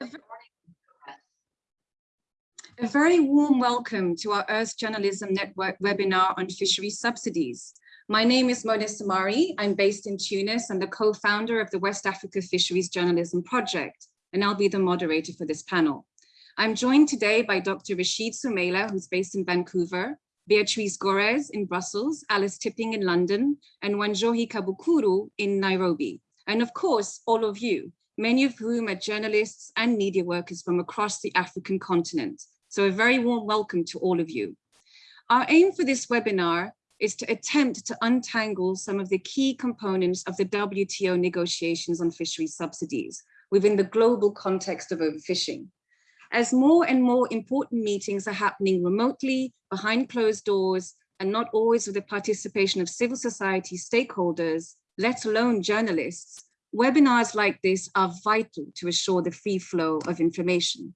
A very warm welcome to our Earth Journalism Network webinar on fishery subsidies. My name is Mona Samari. I'm based in Tunis. I'm the co-founder of the West Africa Fisheries Journalism Project, and I'll be the moderator for this panel. I'm joined today by Dr. Rashid Sumaila, who's based in Vancouver, Beatrice Gorez in Brussels, Alice Tipping in London, and Wanjohi Kabukuru in Nairobi. And of course, all of you, many of whom are journalists and media workers from across the African continent. So a very warm welcome to all of you. Our aim for this webinar is to attempt to untangle some of the key components of the WTO negotiations on fisheries subsidies within the global context of overfishing. As more and more important meetings are happening remotely, behind closed doors, and not always with the participation of civil society stakeholders, let alone journalists, webinars like this are vital to assure the free flow of information.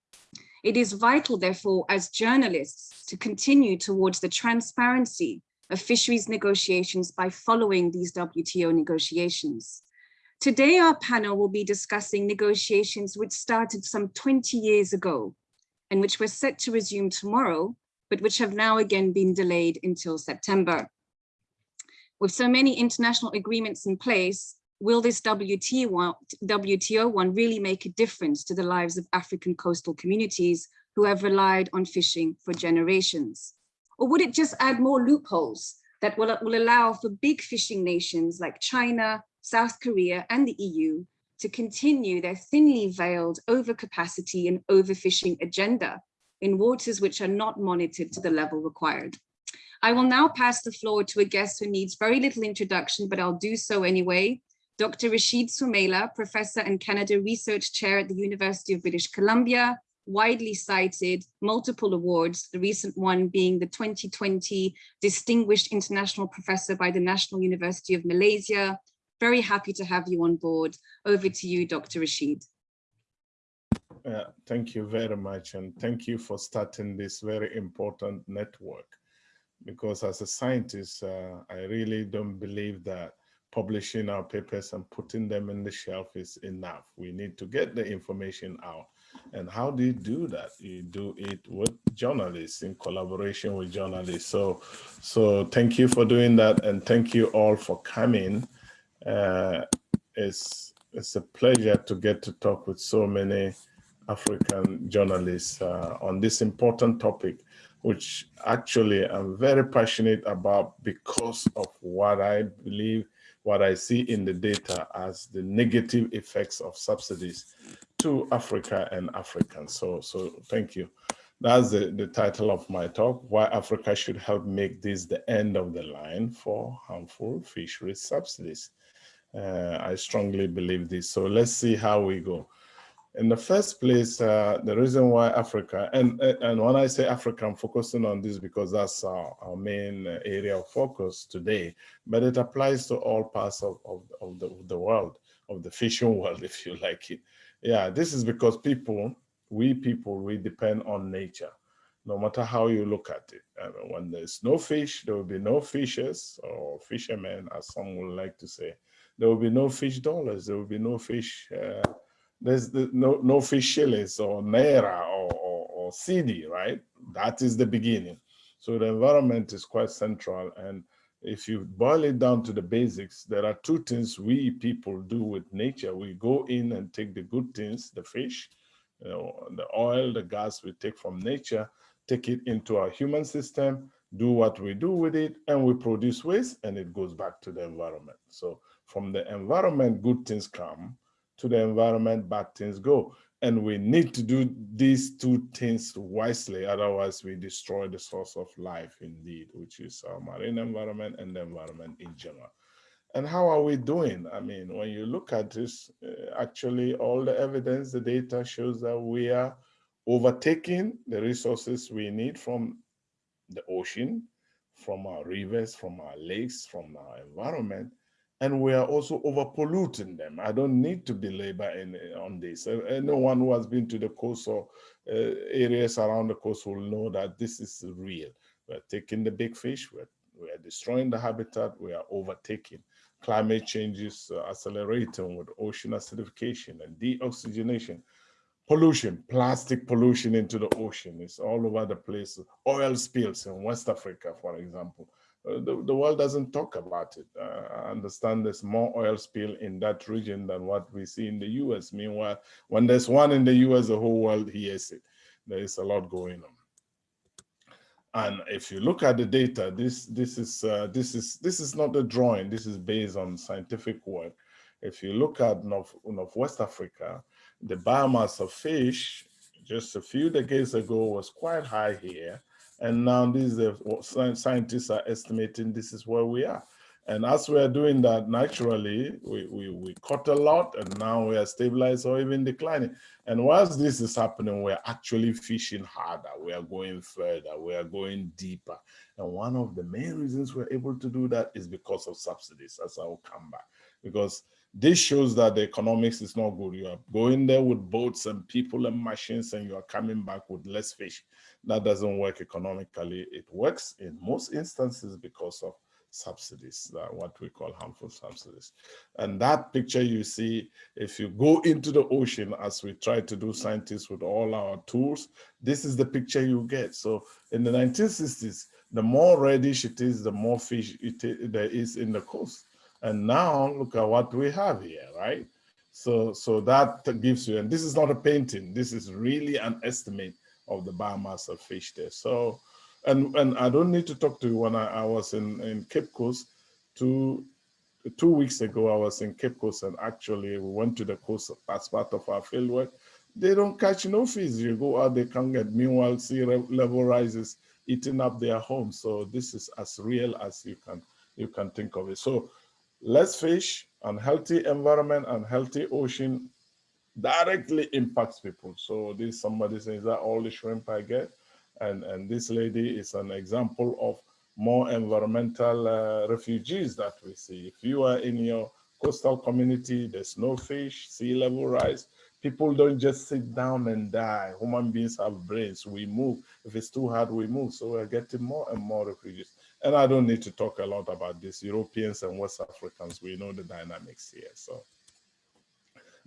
It is vital, therefore, as journalists to continue towards the transparency of fisheries negotiations by following these WTO negotiations. Today, our panel will be discussing negotiations which started some 20 years ago and which were set to resume tomorrow, but which have now again been delayed until September. With so many international agreements in place, will this WTO, one really make a difference to the lives of African coastal communities who have relied on fishing for generations? Or would it just add more loopholes that will, will allow for big fishing nations like China, South Korea, and the EU to continue their thinly veiled overcapacity and overfishing agenda in waters which are not monitored to the level required? I will now pass the floor to a guest who needs very little introduction, but I'll do so anyway. Dr. Rashid Sumaila, Professor and Canada Research Chair at the University of British Columbia, widely cited, multiple awards, the recent one being the 2020 Distinguished International Professor by the National University of Malaysia. Very happy to have you on board. Over to you, Dr. Rashid. Uh, thank you very much. And thank you for starting this very important network. Because as a scientist, uh, I really don't believe that publishing our papers and putting them in the shelf is enough. We need to get the information out. And how do you do that? You do it with journalists in collaboration with journalists. So, so thank you for doing that. And thank you all for coming. Uh, it's, it's a pleasure to get to talk with so many African journalists uh, on this important topic, which actually I'm very passionate about because of what I believe what I see in the data as the negative effects of subsidies to Africa and Africans. So, so thank you. That's the, the title of my talk, why Africa should help make this the end of the line for harmful fisheries subsidies. Uh, I strongly believe this. So let's see how we go in the first place, uh, the reason why Africa, and, and when I say Africa, I'm focusing on this because that's our, our main area of focus today, but it applies to all parts of, of, of, the, of the world, of the fishing world, if you like it. Yeah, this is because people, we people, we depend on nature, no matter how you look at it. And when there's no fish, there will be no fishers or fishermen, as some would like to say. There will be no fish dollars, there will be no fish uh, there's the, no, no fish shillings or naira or, or, or cedi, right? That is the beginning. So the environment is quite central. And if you boil it down to the basics, there are two things we people do with nature. We go in and take the good things, the fish, you know, the oil, the gas we take from nature, take it into our human system, do what we do with it, and we produce waste and it goes back to the environment. So from the environment, good things come to the environment, bad things go. And we need to do these two things wisely, otherwise we destroy the source of life indeed, which is our marine environment and the environment in general. And how are we doing? I mean, when you look at this, uh, actually all the evidence, the data shows that we are overtaking the resources we need from the ocean, from our rivers, from our lakes, from our environment, and we are also overpolluting them. I don't need to belabor in, on this. Anyone who has been to the coastal uh, areas around the coast will know that this is real. We're taking the big fish, we're, we're destroying the habitat, we are overtaking. Climate change is uh, accelerating with ocean acidification and deoxygenation. pollution, plastic pollution into the ocean. It's all over the place. Oil spills in West Africa, for example. Uh, the, the world doesn't talk about it. Uh, I understand there's more oil spill in that region than what we see in the US. Meanwhile, when there's one in the US, the whole world hears it. There is a lot going on. And if you look at the data, this this is uh, this is this is not a drawing. This is based on scientific work. If you look at North, North West Africa, the biomass of fish just a few decades ago was quite high here. And now these are what scientists are estimating this is where we are. And as we are doing that naturally, we, we, we cut a lot and now we are stabilized or even declining. And whilst this is happening, we're actually fishing harder. We are going further, we are going deeper. And one of the main reasons we're able to do that is because of subsidies, as I will come back. Because this shows that the economics is not good. You are going there with boats and people and machines and you are coming back with less fish. That doesn't work economically. It works in most instances because of subsidies, uh, what we call harmful subsidies. And that picture you see, if you go into the ocean, as we try to do scientists with all our tools, this is the picture you get. So in the 1960s, the more reddish it is, the more fish it, there is in the coast. And now look at what we have here, right? So, so that gives you, and this is not a painting, this is really an estimate of the biomass of fish there. So, and, and I don't need to talk to you when I, I was in, in Cape Coast two, two weeks ago, I was in Cape Coast and actually we went to the coast as part of our field work. They don't catch no fish. You go out, they can't get. Meanwhile, sea level rises, eating up their homes. So this is as real as you can you can think of it. So less fish, unhealthy environment, unhealthy ocean directly impacts people. So this somebody says that all the shrimp I get, and, and this lady is an example of more environmental uh, refugees that we see. If you are in your coastal community, there's no fish, sea level rise, people don't just sit down and die. Human beings have brains, we move. If it's too hard, we move. So we're getting more and more refugees. And I don't need to talk a lot about this. Europeans and West Africans, we know the dynamics here. So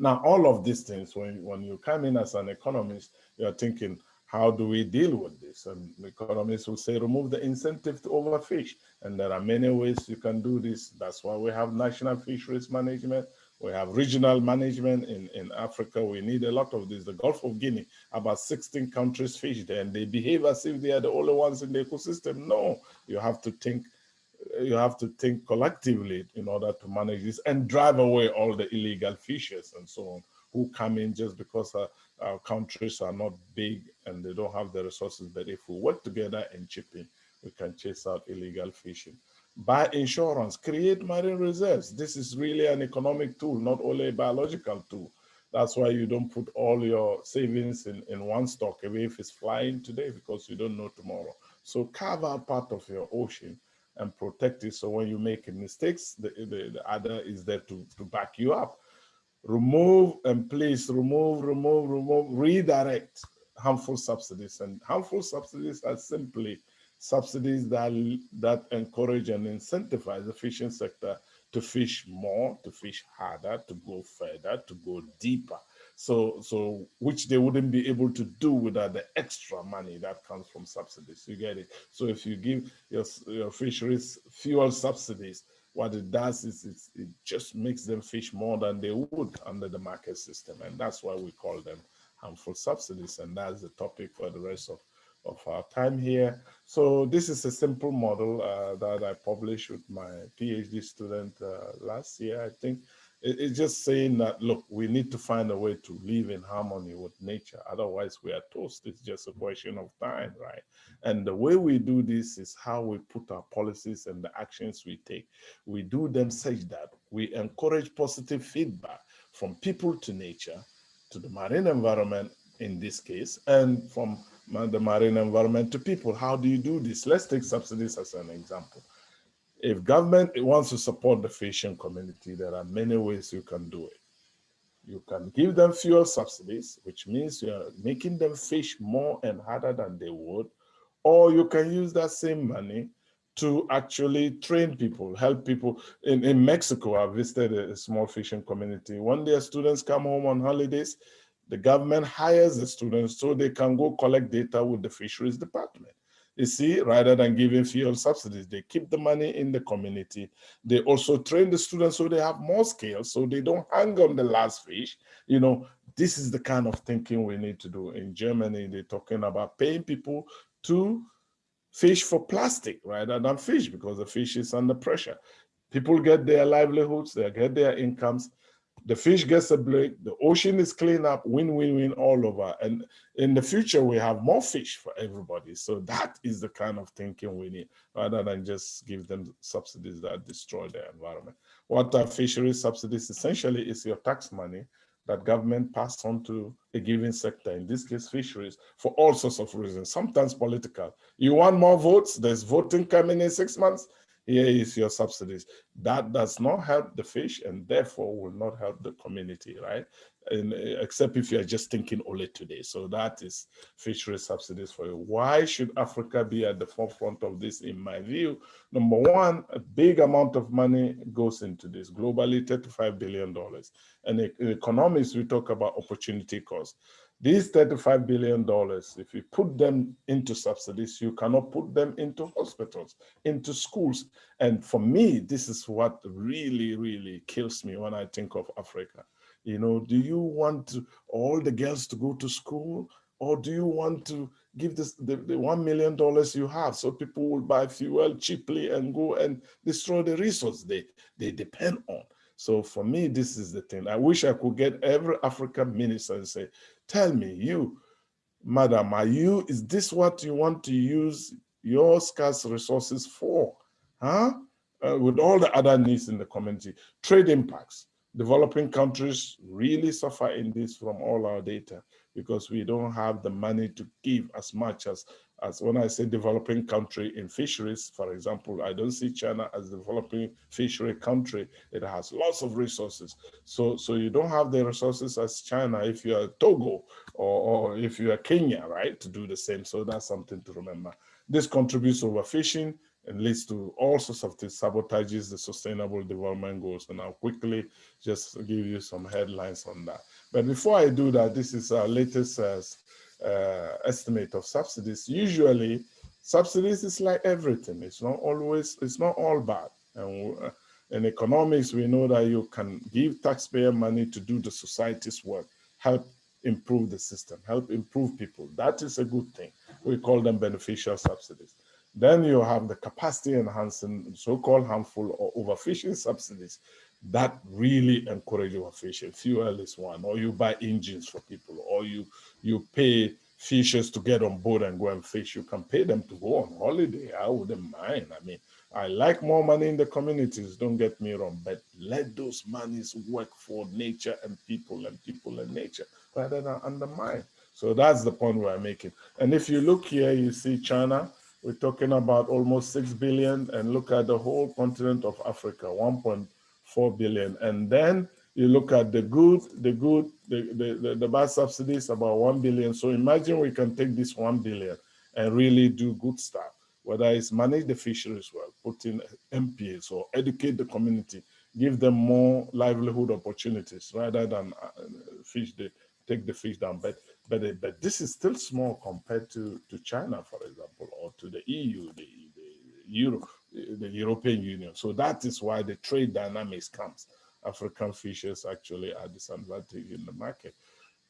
now all of these things, when, when you come in as an economist, you're thinking, how do we deal with this? And economists will say, remove the incentive to overfish. And there are many ways you can do this. That's why we have national fisheries management. We have regional management in, in Africa. We need a lot of this. The Gulf of Guinea, about 16 countries fish there, and they behave as if they are the only ones in the ecosystem. No, you have to think you have to think collectively in order to manage this and drive away all the illegal fishers and so on who come in just because uh, our countries are not big and they don't have the resources. But if we work together and chip in, we can chase out illegal fishing. Buy insurance, create marine reserves. This is really an economic tool, not only a biological tool. That's why you don't put all your savings in, in one stock, away if it's flying today, because you don't know tomorrow. So carve part of your ocean and protect it. So when you make mistakes, the, the, the other is there to, to back you up remove and please remove, remove, remove, redirect harmful subsidies. And harmful subsidies are simply subsidies that, that encourage and incentivize the fishing sector to fish more, to fish harder, to go further, to go deeper. So, so which they wouldn't be able to do without the extra money that comes from subsidies. You get it? So if you give your, your fisheries fuel subsidies, what it does is it just makes them fish more than they would under the market system. And that's why we call them harmful subsidies. And that's the topic for the rest of, of our time here. So this is a simple model uh, that I published with my PhD student uh, last year, I think it's just saying that, look, we need to find a way to live in harmony with nature. Otherwise, we are toast. It's just a question of time, right? And the way we do this is how we put our policies and the actions we take. We do them such that we encourage positive feedback from people to nature, to the marine environment in this case, and from the marine environment to people. How do you do this? Let's take subsidies as an example if government wants to support the fishing community, there are many ways you can do it. You can give them fuel subsidies, which means you're making them fish more and harder than they would, or you can use that same money to actually train people, help people. In, in Mexico, I visited a small fishing community. When their students come home on holidays, The government hires the students so they can go collect data with the fisheries department. You see, rather than giving fuel subsidies, they keep the money in the community. They also train the students so they have more skills, so they don't hang on the last fish. You know, this is the kind of thinking we need to do. In Germany, they're talking about paying people to fish for plastic rather than fish because the fish is under pressure. People get their livelihoods, they get their incomes, the fish gets a break, the ocean is cleaned up, win-win-win all over. And in the future, we have more fish for everybody. So that is the kind of thinking we need, rather than just give them subsidies that destroy the environment. What are fisheries subsidies? Essentially, is your tax money that government pass on to a given sector, in this case fisheries, for all sorts of reasons, sometimes political. You want more votes, there's voting coming in six months, here is your subsidies. That does not help the fish and therefore will not help the community, right? And, uh, except if you're just thinking only today. So that is fishery subsidies for you. Why should Africa be at the forefront of this, in my view? Number one, a big amount of money goes into this, globally $35 billion. And in economics, we talk about opportunity cost. These $35 billion, if you put them into subsidies, you cannot put them into hospitals, into schools. And for me, this is what really, really kills me when I think of Africa. You know, do you want all the girls to go to school? Or do you want to give this the, the $1 million you have so people will buy fuel cheaply and go and destroy the resource they, they depend on? So for me, this is the thing. I wish I could get every African minister and say, tell me, you, madam, are you, is this what you want to use your scarce resources for? Huh? Uh, with all the other needs in the community, trade impacts. Developing countries really suffer in this from all our data because we don't have the money to give as much as as when I say developing country in fisheries, for example, I don't see China as a developing fishery country. It has lots of resources. So, so you don't have the resources as China if you're Togo or, or if you're Kenya, right, to do the same. So that's something to remember. This contributes overfishing and leads to all sorts of things, sabotages the sustainable development goals. And I'll quickly just give you some headlines on that. But before I do that, this is our latest uh, uh, estimate of subsidies, usually subsidies is like everything. It's not always, it's not all bad. And uh, in economics, we know that you can give taxpayer money to do the society's work, help improve the system, help improve people. That is a good thing. We call them beneficial subsidies. Then you have the capacity enhancing, so-called harmful or overfishing subsidies that really encourage overfishing. Fuel is one, or you buy engines for people, or you you pay fishers to get on board and go and fish. You can pay them to go on holiday. I wouldn't mind. I mean, I like more money in the communities, don't get me wrong, but let those monies work for nature and people and people and nature rather than undermine. So that's the point we're making. And if you look here, you see China, we're talking about almost 6 billion and look at the whole continent of Africa, 1.4 billion. And then you look at the good, the good, the, the, the, the bad subsidies about 1 billion. So imagine we can take this 1 billion and really do good stuff, whether it's manage the fisheries well, put in MPAs or educate the community, give them more livelihood opportunities rather than uh, fish the, take the fish down. But but but this is still small compared to to China, for example, or to the EU, the, the Euro, the European Union. So that is why the trade dynamics comes. African fishers actually are disadvantaged in the market.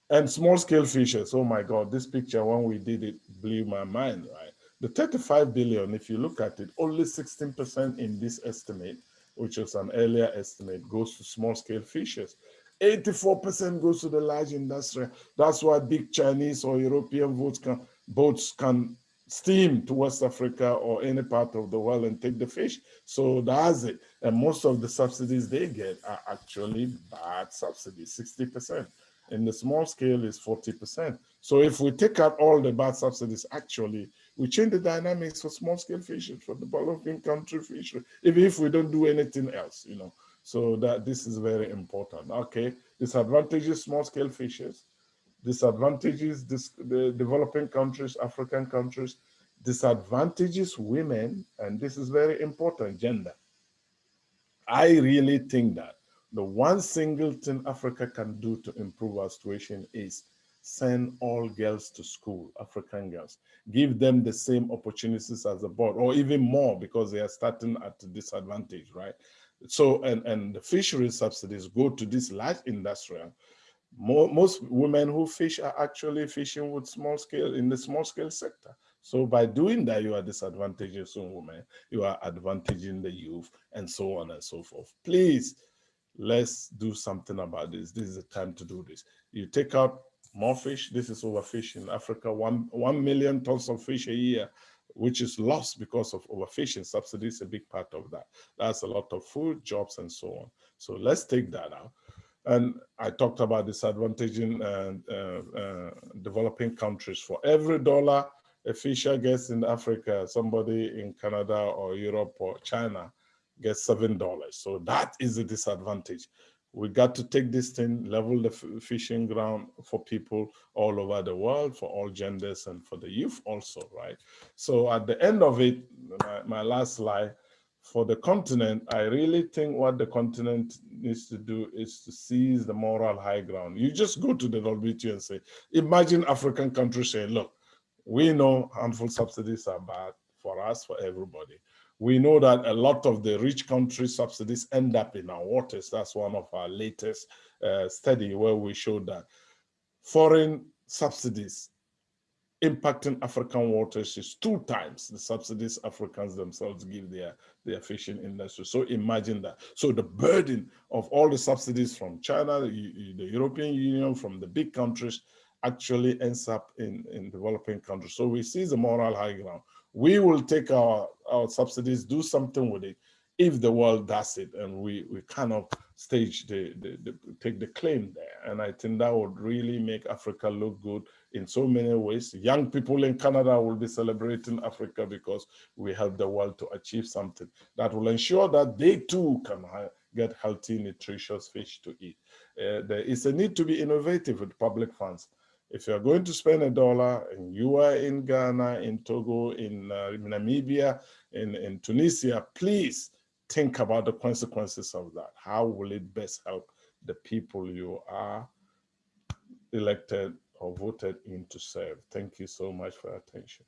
And small scale fishers, oh my God, this picture, when we did it, blew my mind, right? The 35 billion, if you look at it, only 16% in this estimate, which was an earlier estimate, goes to small scale fishers. 84% goes to the large industry. That's why big Chinese or European boats can, boats can steam to West Africa or any part of the world and take the fish. So that's it. And most of the subsidies they get are actually bad subsidies, 60%. In the small scale is 40%. So if we take out all the bad subsidies, actually, we change the dynamics for small scale fishing, for the developing country fishing, even if we don't do anything else, you know. So that this is very important. Okay, disadvantages small scale fishers disadvantages the developing countries, African countries, disadvantages women, and this is very important, gender. I really think that the one single thing Africa can do to improve our situation is send all girls to school, African girls, give them the same opportunities as the board, or even more because they are starting at a disadvantage, right? So, and, and the fishery subsidies go to this large industrial. More, most women who fish are actually fishing with small scale in the small scale sector. So by doing that, you are disadvantaging some women, you are advantaging the youth and so on and so forth. Please, let's do something about this. This is the time to do this. You take out more fish. This is overfish in Africa, one, 1 million tons of fish a year, which is lost because of overfishing. Subsidies a big part of that. That's a lot of food, jobs, and so on. So let's take that out. And I talked about disadvantaging uh, uh, developing countries. For every dollar a fisher gets in Africa, somebody in Canada or Europe or China gets $7. So that is a disadvantage we got to take this thing, level the fishing ground for people all over the world, for all genders and for the youth also, right? So at the end of it, my, my last slide, for the continent, I really think what the continent needs to do is to seize the moral high ground. You just go to the WTO and say, imagine African countries say, look, we know harmful subsidies are bad for us, for everybody we know that a lot of the rich country subsidies end up in our waters. That's one of our latest uh, study where we showed that foreign subsidies impacting African waters is two times the subsidies Africans themselves give their, their fishing industry. So imagine that. So the burden of all the subsidies from China, the, the European Union, from the big countries, actually ends up in, in developing countries. So we see the moral high ground we will take our, our subsidies, do something with it if the world does it and we, we kind of stage the, the, the, take the claim there. And I think that would really make Africa look good in so many ways. Young people in Canada will be celebrating Africa because we help the world to achieve something that will ensure that they too can get healthy, nutritious fish to eat. Uh, there is a need to be innovative with public funds if you're going to spend a dollar and you are in Ghana, in Togo, in, uh, Namibia, in, in Tunisia, please think about the consequences of that. How will it best help the people you are elected or voted in to serve? Thank you so much for your attention.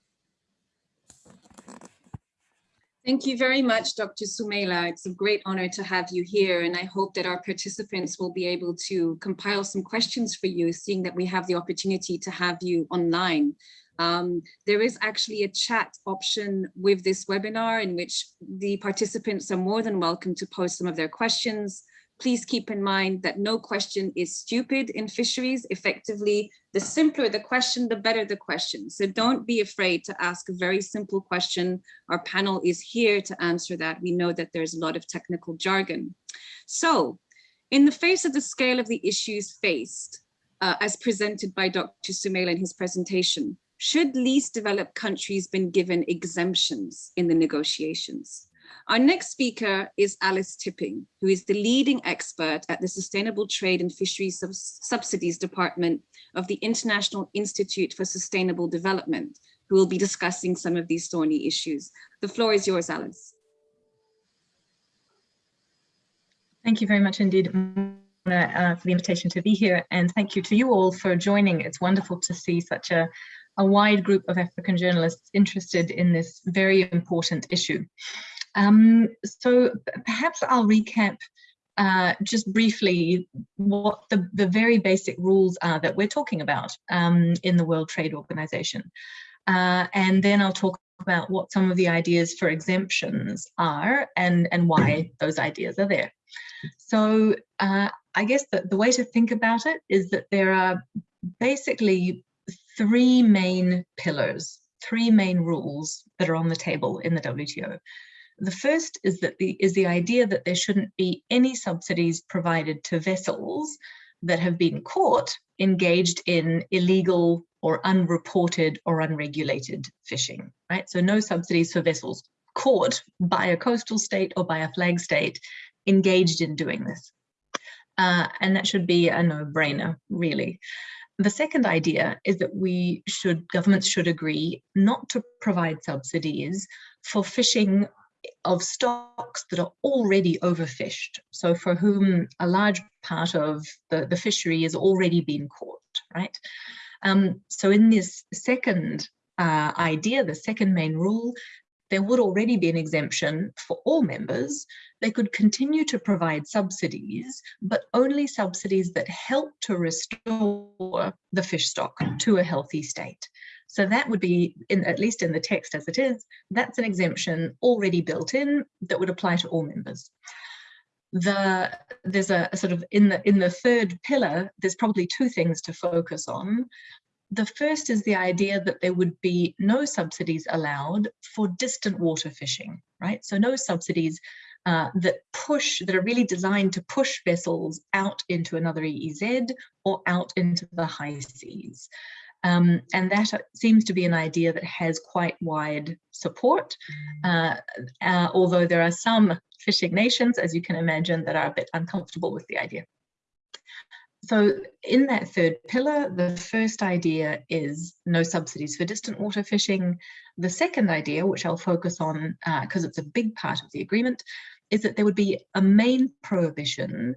Thank you very much, Dr. Sumaila. It's a great honor to have you here, and I hope that our participants will be able to compile some questions for you, seeing that we have the opportunity to have you online. Um, there is actually a chat option with this webinar in which the participants are more than welcome to post some of their questions. Please keep in mind that no question is stupid in fisheries. Effectively, the simpler the question, the better the question. So don't be afraid to ask a very simple question. Our panel is here to answer that. We know that there's a lot of technical jargon. So in the face of the scale of the issues faced, uh, as presented by Dr. Sumaila in his presentation, should least developed countries been given exemptions in the negotiations? Our next speaker is Alice Tipping, who is the leading expert at the Sustainable Trade and Fisheries Subsidies Department of the International Institute for Sustainable Development, who will be discussing some of these thorny issues. The floor is yours, Alice. Thank you very much indeed uh, for the invitation to be here and thank you to you all for joining. It's wonderful to see such a, a wide group of African journalists interested in this very important issue. Um, so perhaps I'll recap uh, just briefly what the, the very basic rules are that we're talking about um, in the World Trade Organization. Uh, and then I'll talk about what some of the ideas for exemptions are and, and why those ideas are there. So uh, I guess that the way to think about it is that there are basically three main pillars, three main rules that are on the table in the WTO. The first is that the is the idea that there shouldn't be any subsidies provided to vessels that have been caught engaged in illegal or unreported or unregulated fishing, right? So no subsidies for vessels caught by a coastal state or by a flag state engaged in doing this. Uh, and that should be a no-brainer, really. The second idea is that we should, governments should agree not to provide subsidies for fishing of stocks that are already overfished. So for whom a large part of the, the fishery is already being caught, right? Um, so in this second uh, idea, the second main rule, there would already be an exemption for all members. They could continue to provide subsidies, but only subsidies that help to restore the fish stock to a healthy state. So that would be, in, at least in the text as it is, that's an exemption already built in that would apply to all members. The, there's a, a sort of, in the, in the third pillar, there's probably two things to focus on. The first is the idea that there would be no subsidies allowed for distant water fishing, right? So no subsidies uh, that push, that are really designed to push vessels out into another EEZ or out into the high seas. Um, and that seems to be an idea that has quite wide support, uh, uh, although there are some fishing nations, as you can imagine, that are a bit uncomfortable with the idea. So in that third pillar, the first idea is no subsidies for distant water fishing. The second idea, which I'll focus on because uh, it's a big part of the agreement, is that there would be a main prohibition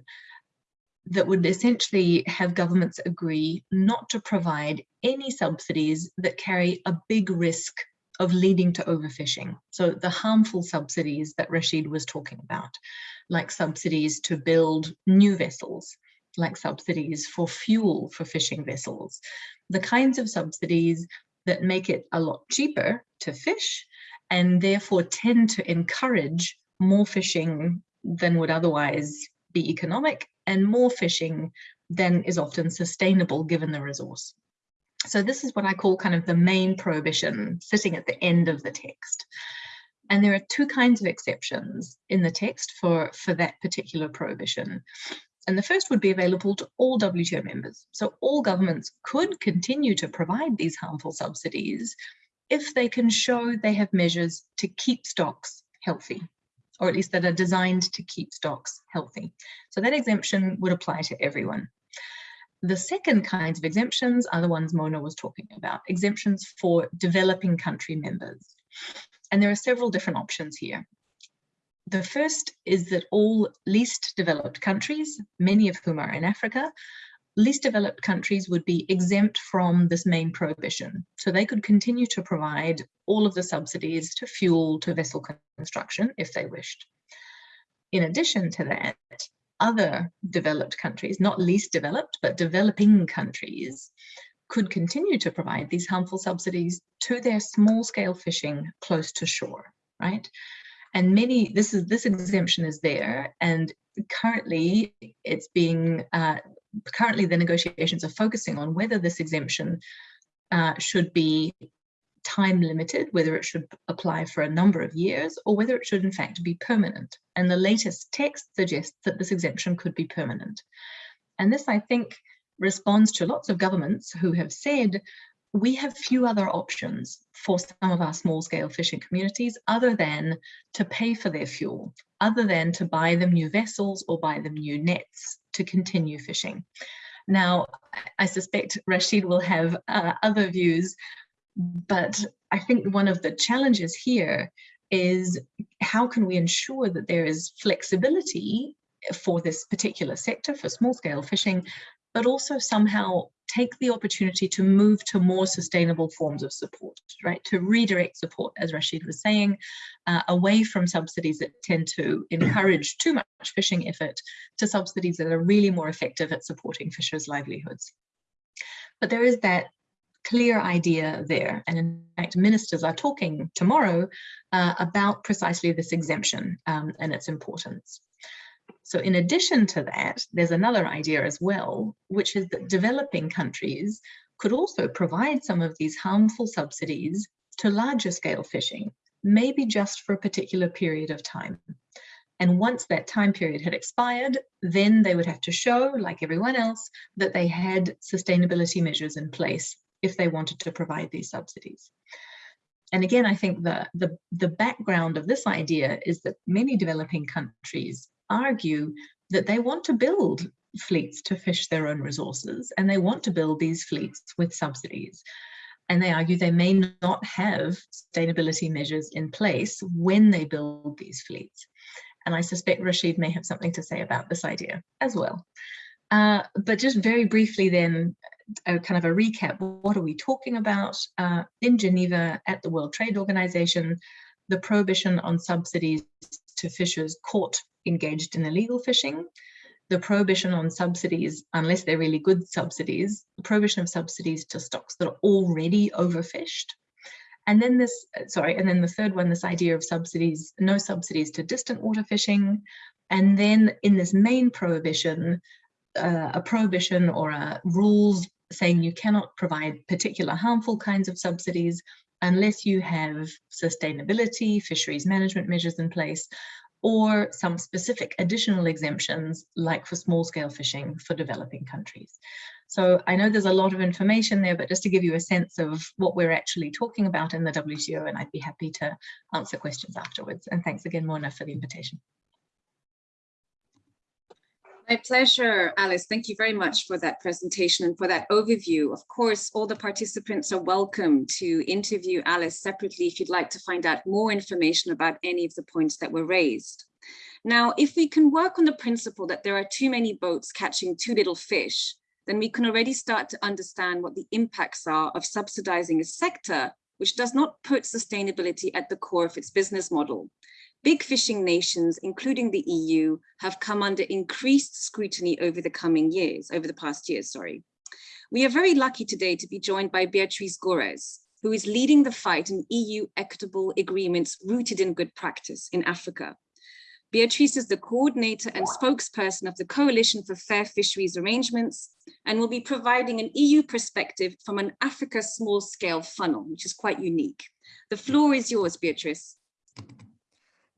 that would essentially have governments agree not to provide any subsidies that carry a big risk of leading to overfishing. So the harmful subsidies that Rashid was talking about, like subsidies to build new vessels, like subsidies for fuel for fishing vessels, the kinds of subsidies that make it a lot cheaper to fish and therefore tend to encourage more fishing than would otherwise be economic and more fishing than is often sustainable given the resource. So this is what I call kind of the main prohibition sitting at the end of the text. And there are two kinds of exceptions in the text for, for that particular prohibition. And the first would be available to all WTO members. So all governments could continue to provide these harmful subsidies if they can show they have measures to keep stocks healthy, or at least that are designed to keep stocks healthy. So that exemption would apply to everyone. The second kinds of exemptions are the ones Mona was talking about, exemptions for developing country members. And there are several different options here. The first is that all least developed countries, many of whom are in Africa, least developed countries would be exempt from this main prohibition. So they could continue to provide all of the subsidies to fuel to vessel construction if they wished. In addition to that, other developed countries, not least developed, but developing countries, could continue to provide these harmful subsidies to their small scale fishing close to shore, right? And many this is this exemption is there and currently it's being uh, currently the negotiations are focusing on whether this exemption uh, should be time limited, whether it should apply for a number of years or whether it should in fact be permanent. And the latest text suggests that this exemption could be permanent. And this, I think, responds to lots of governments who have said we have few other options for some of our small scale fishing communities other than to pay for their fuel, other than to buy them new vessels or buy them new nets to continue fishing. Now, I suspect Rashid will have uh, other views, but I think one of the challenges here is how can we ensure that there is flexibility for this particular sector, for small scale fishing, but also somehow take the opportunity to move to more sustainable forms of support, right? To redirect support, as Rashid was saying, uh, away from subsidies that tend to encourage too much fishing effort to subsidies that are really more effective at supporting fishers' livelihoods. But there is that clear idea there. And in fact, ministers are talking tomorrow uh, about precisely this exemption um, and its importance. So in addition to that, there's another idea as well, which is that developing countries could also provide some of these harmful subsidies to larger scale fishing, maybe just for a particular period of time. And once that time period had expired, then they would have to show, like everyone else, that they had sustainability measures in place if they wanted to provide these subsidies. And again, I think the, the, the background of this idea is that many developing countries argue that they want to build fleets to fish their own resources and they want to build these fleets with subsidies. and they argue they may not have sustainability measures in place when they build these fleets. And I suspect Rashid may have something to say about this idea as well. Uh, but just very briefly then, a kind of a recap, what are we talking about? Uh, in Geneva at the World Trade Organization, the prohibition on subsidies to fishers caught engaged in illegal fishing, the prohibition on subsidies, unless they're really good subsidies, the prohibition of subsidies to stocks that are already overfished. And then this, sorry, and then the third one, this idea of subsidies, no subsidies to distant water fishing. And then in this main prohibition, uh, a prohibition or a rules saying you cannot provide particular harmful kinds of subsidies unless you have sustainability, fisheries management measures in place, or some specific additional exemptions like for small scale fishing for developing countries. So I know there's a lot of information there, but just to give you a sense of what we're actually talking about in the WTO, and I'd be happy to answer questions afterwards. And thanks again, Mona, for the invitation. My pleasure, Alice. Thank you very much for that presentation and for that overview. Of course, all the participants are welcome to interview Alice separately if you'd like to find out more information about any of the points that were raised. Now, if we can work on the principle that there are too many boats catching too little fish, then we can already start to understand what the impacts are of subsidizing a sector which does not put sustainability at the core of its business model. Big fishing nations, including the EU, have come under increased scrutiny over the coming years, over the past years, sorry. We are very lucky today to be joined by Beatriz Gorez, who is leading the fight in EU equitable agreements rooted in good practice in Africa. Beatrice is the coordinator and spokesperson of the Coalition for Fair Fisheries Arrangements and will be providing an EU perspective from an Africa small scale funnel, which is quite unique. The floor is yours, Beatrice.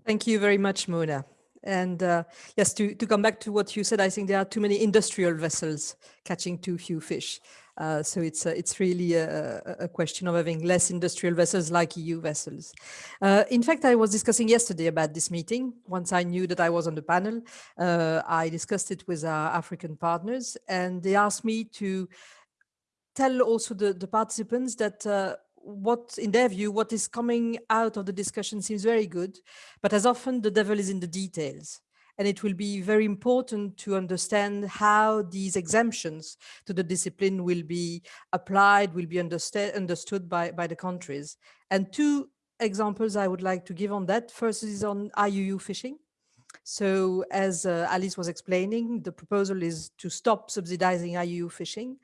Thank you very much, Mona. And uh, yes, to, to come back to what you said, I think there are too many industrial vessels catching too few fish. Uh, so it's uh, it's really a, a, question of having less industrial vessels like EU vessels. Uh, in fact, I was discussing yesterday about this meeting. Once I knew that I was on the panel, uh, I discussed it with our African partners and they asked me to tell also the, the participants that uh, what, in their view, what is coming out of the discussion seems very good, but as often the devil is in the details. And it will be very important to understand how these exemptions to the discipline will be applied, will be understood, understood by, by the countries. And two examples I would like to give on that. First is on IUU fishing. So as uh, Alice was explaining, the proposal is to stop subsidizing IUU fishing.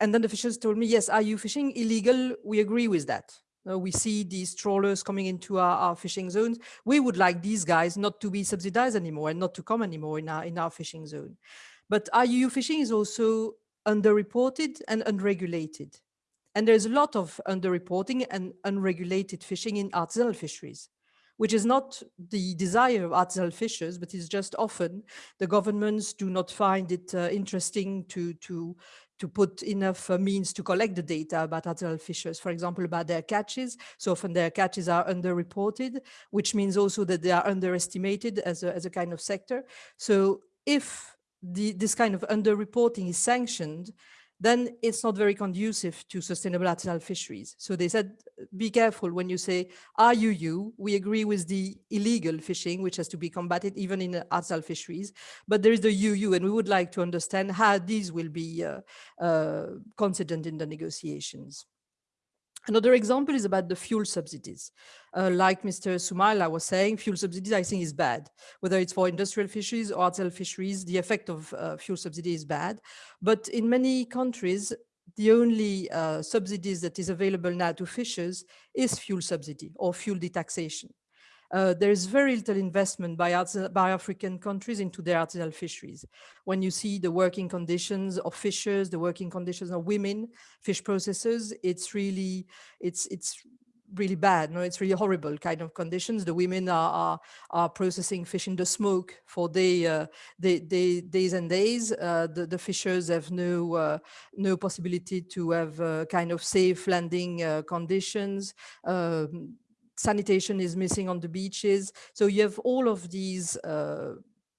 And then the fishers told me, yes, IUU fishing illegal? We agree with that. Uh, we see these trawlers coming into our, our, fishing zones. We would like these guys not to be subsidized anymore and not to come anymore in our, in our fishing zone. But IUU fishing is also underreported and unregulated. And there's a lot of underreporting and unregulated fishing in artisanal fisheries which is not the desire of artisanal fishers, but is just often the governments do not find it uh, interesting to, to, to put enough uh, means to collect the data about artisanal fishers, for example, about their catches. So often their catches are underreported, which means also that they are underestimated as a, as a kind of sector. So if the, this kind of underreporting is sanctioned, then it's not very conducive to sustainable artisanal fisheries. So they said, be careful when you say IUU, we agree with the illegal fishing, which has to be combated even in artisanal fisheries, but there is the UU, and we would like to understand how these will be uh, uh, considered in the negotiations. Another example is about the fuel subsidies. Uh, like Mr. Sumaila was saying, fuel subsidies I think is bad. Whether it's for industrial fisheries or artisanal fisheries, the effect of uh, fuel subsidy is bad. But in many countries, the only uh, subsidies that is available now to fishers is fuel subsidy or fuel detaxation uh, there is very little investment by, by African countries into their artisanal fisheries. When you see the working conditions of fishers, the working conditions of women, fish processors, it's really, it's, it's really bad. No, it's really horrible kind of conditions. The women are are, are processing fish in the smoke for day, uh, day, day days and days. Uh, the the fishers have no uh, no possibility to have uh, kind of safe landing uh, conditions. Um, sanitation is missing on the beaches. So you have all of these uh,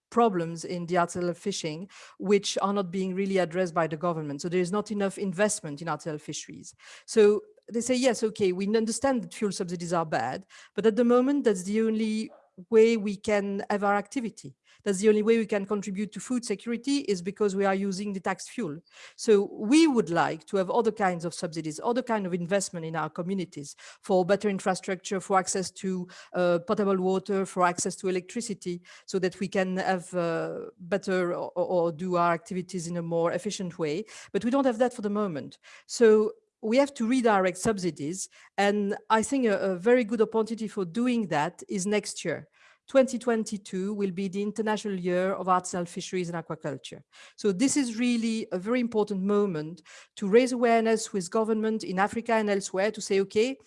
problems in the artisanal fishing, which are not being really addressed by the government. So there is not enough investment in artisanal fisheries. So they say, yes, okay, we understand that fuel subsidies are bad, but at the moment, that's the only way we can have our activity. That's the only way we can contribute to food security is because we are using the tax fuel. So we would like to have other kinds of subsidies, other kind of investment in our communities for better infrastructure, for access to uh, potable water, for access to electricity, so that we can have uh, better or, or do our activities in a more efficient way. But we don't have that for the moment. So we have to redirect subsidies. And I think a, a, very good opportunity for doing that is next year. 2022 will be the International Year of Artisanal Fisheries and Aquaculture. So this is really a very important moment to raise awareness with government in Africa and elsewhere to say, okay,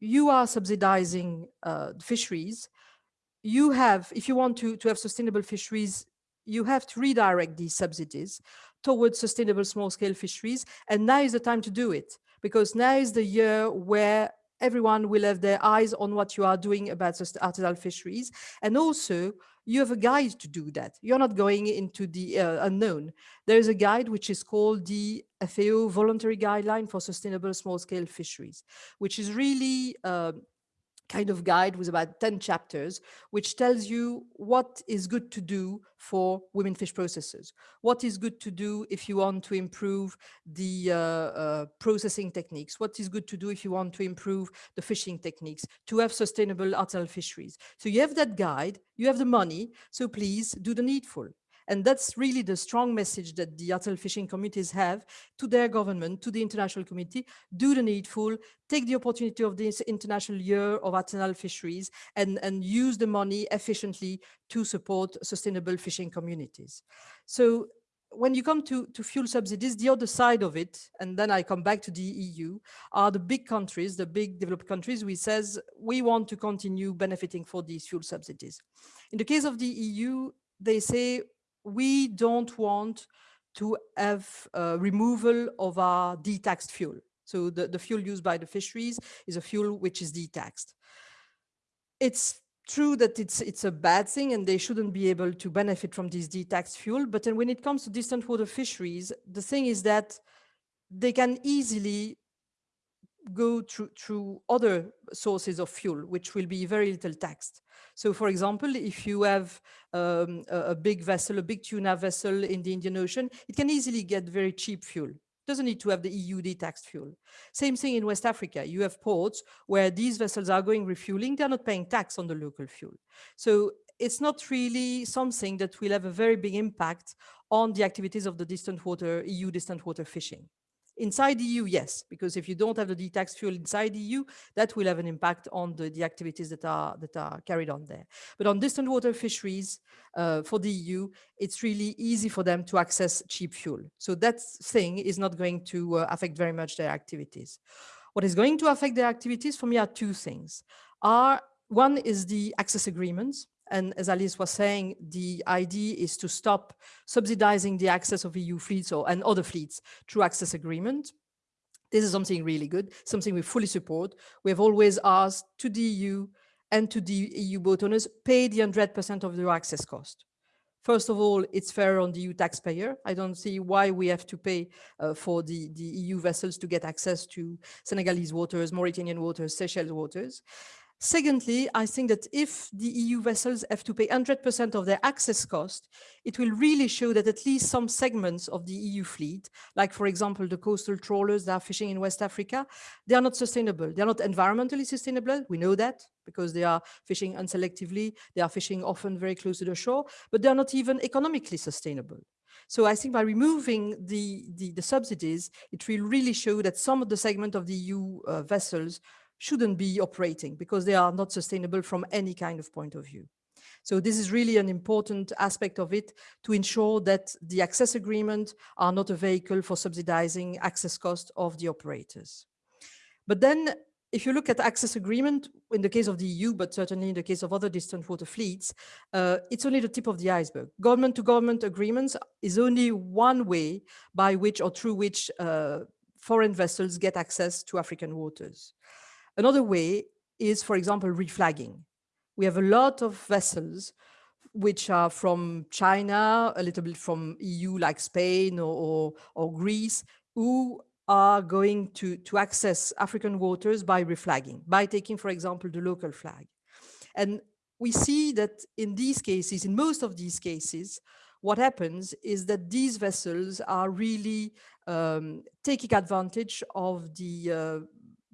you are subsidizing uh, fisheries. You have, if you want to, to have sustainable fisheries, you have to redirect these subsidies towards sustainable small-scale fisheries. And now is the time to do it, because now is the year where everyone will have their eyes on what you are doing about artisanal fisheries. And also, you have a guide to do that. You're not going into the uh, unknown. There is a guide which is called the FAO Voluntary Guideline for Sustainable Small-Scale Fisheries, which is really uh, kind of guide with about 10 chapters, which tells you what is good to do for women fish processors, what is good to do if you want to improve the uh, uh, processing techniques, what is good to do if you want to improve the fishing techniques, to have sustainable artisanal fisheries. So you have that guide, you have the money, so please do the needful. And that's really the strong message that the artisanal fishing communities have to their government, to the international community, do the needful, take the opportunity of this international year of artisanal fisheries and, and use the money efficiently to support sustainable fishing communities. So when you come to, to fuel subsidies, the other side of it, and then I come back to the EU, are the big countries, the big developed countries, we says we want to continue benefiting for these fuel subsidies. In the case of the EU, they say we don't want to have uh, removal of our detaxed fuel. So the, the fuel used by the fisheries is a fuel which is detaxed. It's true that it's it's a bad thing and they shouldn't be able to benefit from this detaxed fuel. But then when it comes to distant water fisheries, the thing is that they can easily go through, through other sources of fuel, which will be very little taxed. So for example, if you have um, a, big vessel, a big tuna vessel in the Indian Ocean, it can easily get very cheap fuel. Doesn't need to have the EU taxed fuel. Same thing in West Africa. You have ports where these vessels are going refueling. They're not paying tax on the local fuel. So it's not really something that will have a very big impact on the activities of the distant water, EU distant water fishing. Inside the EU, yes, because if you don't have the detax fuel inside the EU, that will have an impact on the, the activities that are that are carried on there. But on distant water fisheries uh, for the EU, it's really easy for them to access cheap fuel. So that thing is not going to uh, affect very much their activities. What is going to affect their activities for me are two things. Are one is the access agreements. And as Alice was saying, the idea is to stop subsidizing the access of EU fleets or, and other fleets through access agreement. This is something really good, something we fully support. We have always asked to the EU and to the EU boat owners, pay the 100% of their access cost. First of all, it's fair on the EU taxpayer. I don't see why we have to pay uh, for the, the EU vessels to get access to Senegalese waters, Mauritanian waters, Seychelles waters. Secondly, I think that if the EU vessels have to pay 100% of their access cost, it will really show that at least some segments of the EU fleet, like for example, the coastal trawlers that are fishing in West Africa, they are not sustainable. They are not environmentally sustainable. We know that because they are fishing unselectively. They are fishing often very close to the shore, but they are not even economically sustainable. So I think by removing the, the, the subsidies, it will really show that some of the segment of the EU uh, vessels shouldn't be operating because they are not sustainable from any kind of point of view. So this is really an important aspect of it to ensure that the access agreement are not a vehicle for subsidizing access cost of the operators. But then if you look at access agreement in the case of the EU, but certainly in the case of other distant water fleets, uh, it's only the tip of the iceberg. Government to government agreements is only one way by which or through which uh, foreign vessels get access to African waters. Another way is, for example, reflagging. We have a lot of vessels which are from China, a little bit from EU like Spain or, or, or Greece, who are going to, to access African waters by reflagging, by taking, for example, the local flag. And we see that in these cases, in most of these cases, what happens is that these vessels are really um, taking advantage of the, uh,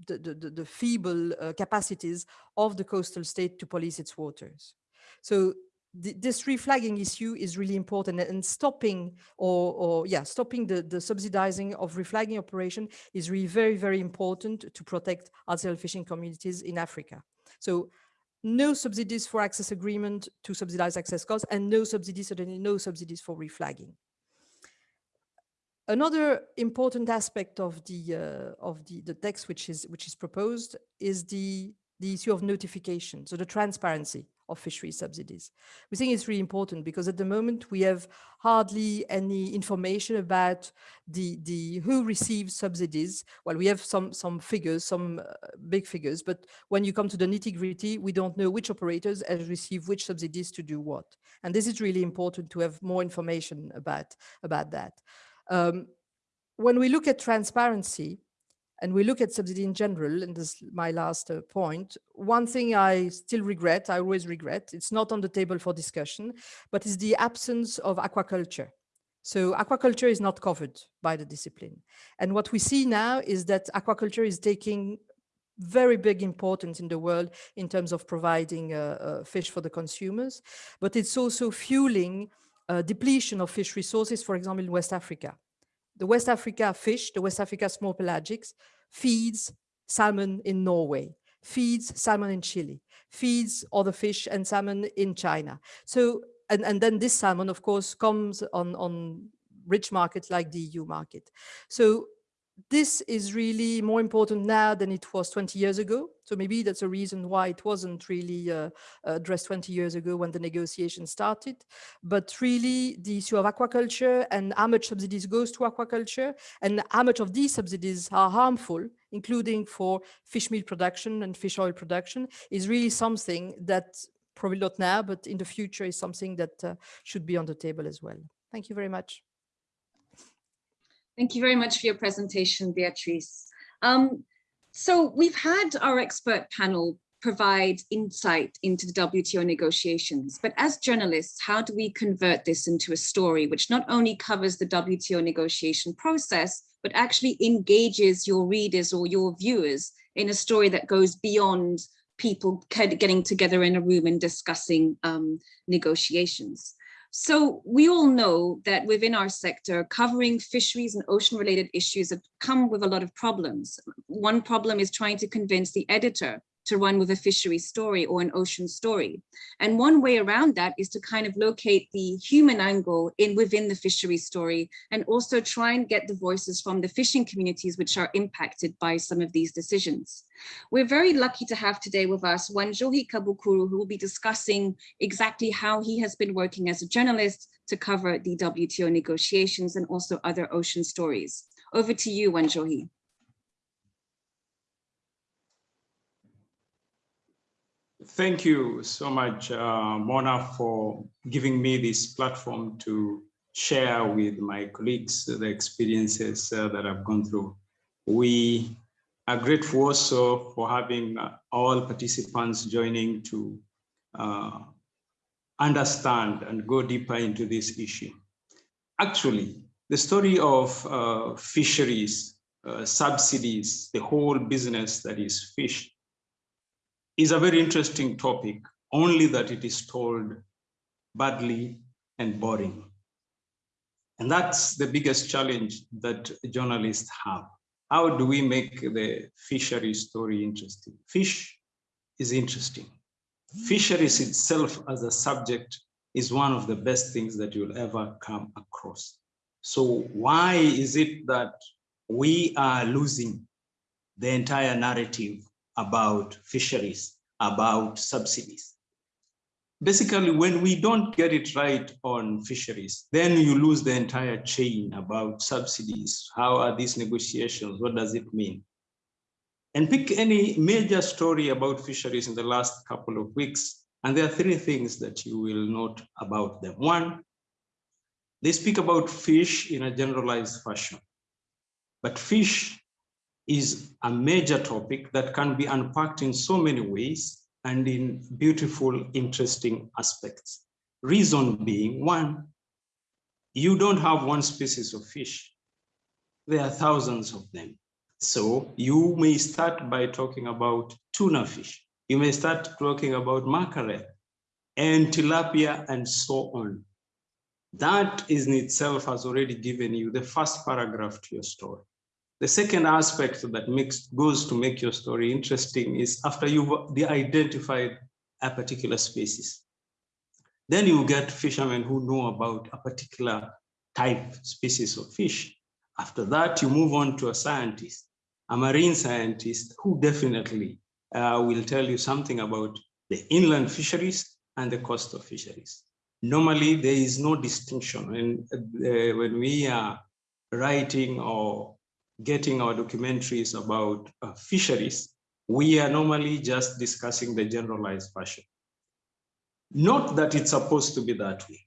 the, the, the, feeble uh, capacities of the coastal state to police its waters. So th this reflagging issue is really important and stopping or, or yeah, stopping the, the subsidizing of reflagging operation is really very, very important to protect artisanal fishing communities in Africa. So no subsidies for access agreement to subsidize access costs and no subsidies, certainly no subsidies for reflagging. Another important aspect of the uh, of the, the text which is which is proposed is the the issue of notification, so the transparency of fishery subsidies. We think it's really important because at the moment we have hardly any information about the, the who receives subsidies. Well, we have some, some figures, some uh, big figures, but when you come to the nitty gritty, we don't know which operators have received which subsidies to do what. And this is really important to have more information about, about that. Um, when we look at transparency, and we look at subsidy in general, and this is my last uh, point, one thing I still regret, I always regret, it's not on the table for discussion, but is the absence of aquaculture. So aquaculture is not covered by the discipline. And what we see now is that aquaculture is taking very big importance in the world in terms of providing uh, uh, fish for the consumers, but it's also fueling uh, depletion of fish resources, for example, in West Africa. The West Africa fish, the West Africa small pelagics, feeds salmon in Norway, feeds salmon in Chile, feeds other fish and salmon in China. So, and, and then this salmon, of course, comes on, on rich markets like the EU market. So this is really more important now than it was 20 years ago. So maybe that's a reason why it wasn't really uh, addressed 20 years ago when the negotiation started. But really the issue of aquaculture and how much subsidies goes to aquaculture and how much of these subsidies are harmful, including for fish meal production and fish oil production, is really something that probably not now, but in the future is something that uh, should be on the table as well. Thank you very much. Thank you very much for your presentation, Beatrice. Um, so we've had our expert panel provide insight into the WTO negotiations, but as journalists, how do we convert this into a story which not only covers the WTO negotiation process, but actually engages your readers or your viewers in a story that goes beyond people getting together in a room and discussing um, negotiations. So we all know that within our sector, covering fisheries and ocean related issues have come with a lot of problems. One problem is trying to convince the editor to run with a fishery story or an ocean story. And one way around that is to kind of locate the human angle in within the fishery story and also try and get the voices from the fishing communities which are impacted by some of these decisions. We're very lucky to have today with us Wanjohi Kabukuru, who will be discussing exactly how he has been working as a journalist to cover the WTO negotiations and also other ocean stories. Over to you, Wanjohi. Thank you so much, uh, Mona, for giving me this platform to share with my colleagues the experiences uh, that I've gone through. We are grateful also for having uh, all participants joining to uh, understand and go deeper into this issue. Actually, the story of uh, fisheries, uh, subsidies, the whole business that is fish is a very interesting topic, only that it is told badly and boring. And that's the biggest challenge that journalists have. How do we make the fishery story interesting? Fish is interesting. Fisheries itself as a subject is one of the best things that you'll ever come across. So why is it that we are losing the entire narrative about fisheries, about subsidies. Basically, when we don't get it right on fisheries, then you lose the entire chain about subsidies. How are these negotiations? What does it mean? And pick any major story about fisheries in the last couple of weeks. And there are three things that you will note about them. One, they speak about fish in a generalized fashion. But fish is a major topic that can be unpacked in so many ways and in beautiful, interesting aspects. Reason being, one, you don't have one species of fish. There are thousands of them. So you may start by talking about tuna fish. You may start talking about mackerel and tilapia and so on. That is in itself has already given you the first paragraph to your story. The second aspect that makes goes to make your story interesting is after you've identified a particular species. Then you get fishermen who know about a particular type species of fish. After that, you move on to a scientist, a marine scientist who definitely uh, will tell you something about the inland fisheries and the coastal fisheries. Normally, there is no distinction when, uh, when we are writing or getting our documentaries about uh, fisheries, we are normally just discussing the generalized fashion. Not that it's supposed to be that way,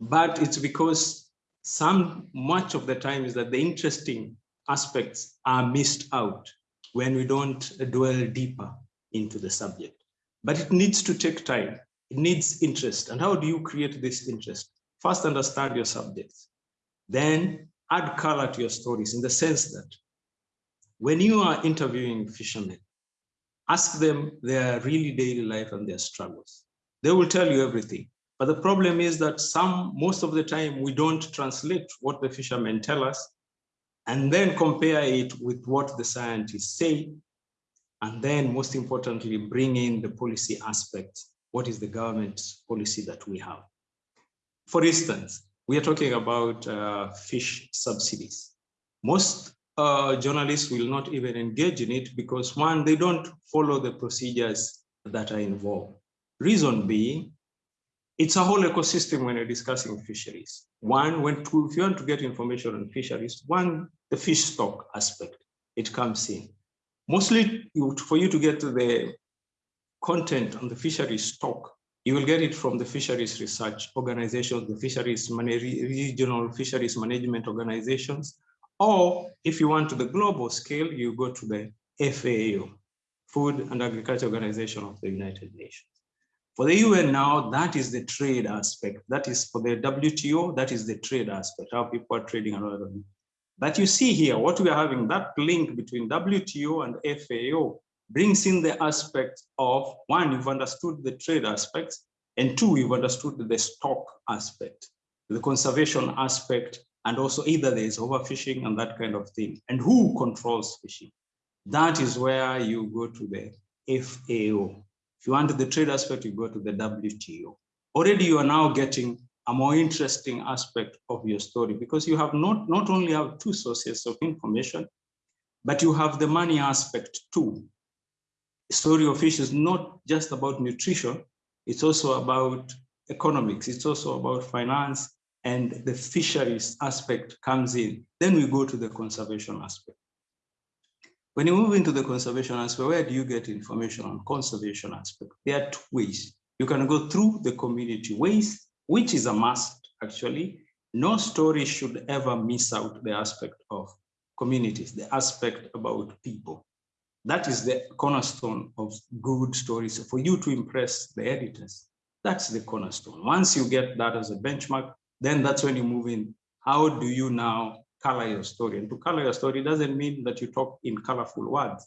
but it's because some much of the time is that the interesting aspects are missed out when we don't dwell deeper into the subject. But it needs to take time. It needs interest. And how do you create this interest? First, understand your subjects. Then add color to your stories in the sense that when you are interviewing fishermen, ask them their really daily life and their struggles. They will tell you everything. But the problem is that some, most of the time, we don't translate what the fishermen tell us and then compare it with what the scientists say. And then most importantly, bring in the policy aspect. What is the government's policy that we have? For instance, we are talking about uh, fish subsidies. Most uh, journalists will not even engage in it because one, they don't follow the procedures that are involved. Reason being, it's a whole ecosystem when you're discussing fisheries. One, when to, if you want to get information on fisheries, one, the fish stock aspect, it comes in. Mostly for you to get the content on the fisheries stock, you will get it from the fisheries research organizations, the fisheries regional fisheries management organizations, or if you want to the global scale, you go to the FAO, Food and Agriculture Organization of the United Nations. For the UN now, that is the trade aspect. That is for the WTO, that is the trade aspect, how people are trading around. But you see here, what we are having, that link between WTO and FAO brings in the aspect of, one, you've understood the trade aspects, and two, you've understood the stock aspect, the conservation aspect, and also either there is overfishing and that kind of thing, and who controls fishing. That is where you go to the FAO, if you want the trade aspect, you go to the WTO. Already you are now getting a more interesting aspect of your story because you have not, not only have two sources of information, but you have the money aspect too. Story of fish is not just about nutrition, it's also about economics, it's also about finance, and the fisheries aspect comes in. Then we go to the conservation aspect. When you move into the conservation aspect, where do you get information on conservation aspect? There are two ways. You can go through the community ways, which is a must actually. No story should ever miss out the aspect of communities, the aspect about people. That is the cornerstone of good stories for you to impress the editors. That's the cornerstone. Once you get that as a benchmark, then that's when you move in. How do you now color your story. And to color your story doesn't mean that you talk in colorful words.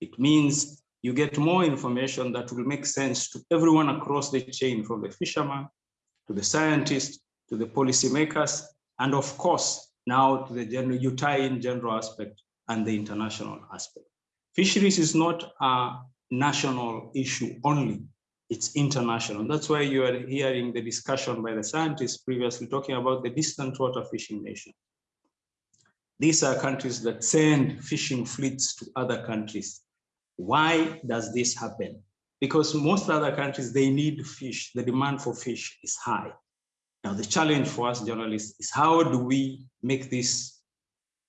It means you get more information that will make sense to everyone across the chain, from the fisherman to the scientist to the policymakers, and of course, now to the general, you tie in general aspect and the international aspect. Fisheries is not a national issue only, it's international. That's why you are hearing the discussion by the scientists previously talking about the distant water fishing nation. These are countries that send fishing fleets to other countries. Why does this happen? Because most other countries, they need fish. The demand for fish is high. Now, the challenge for us journalists is how do we make this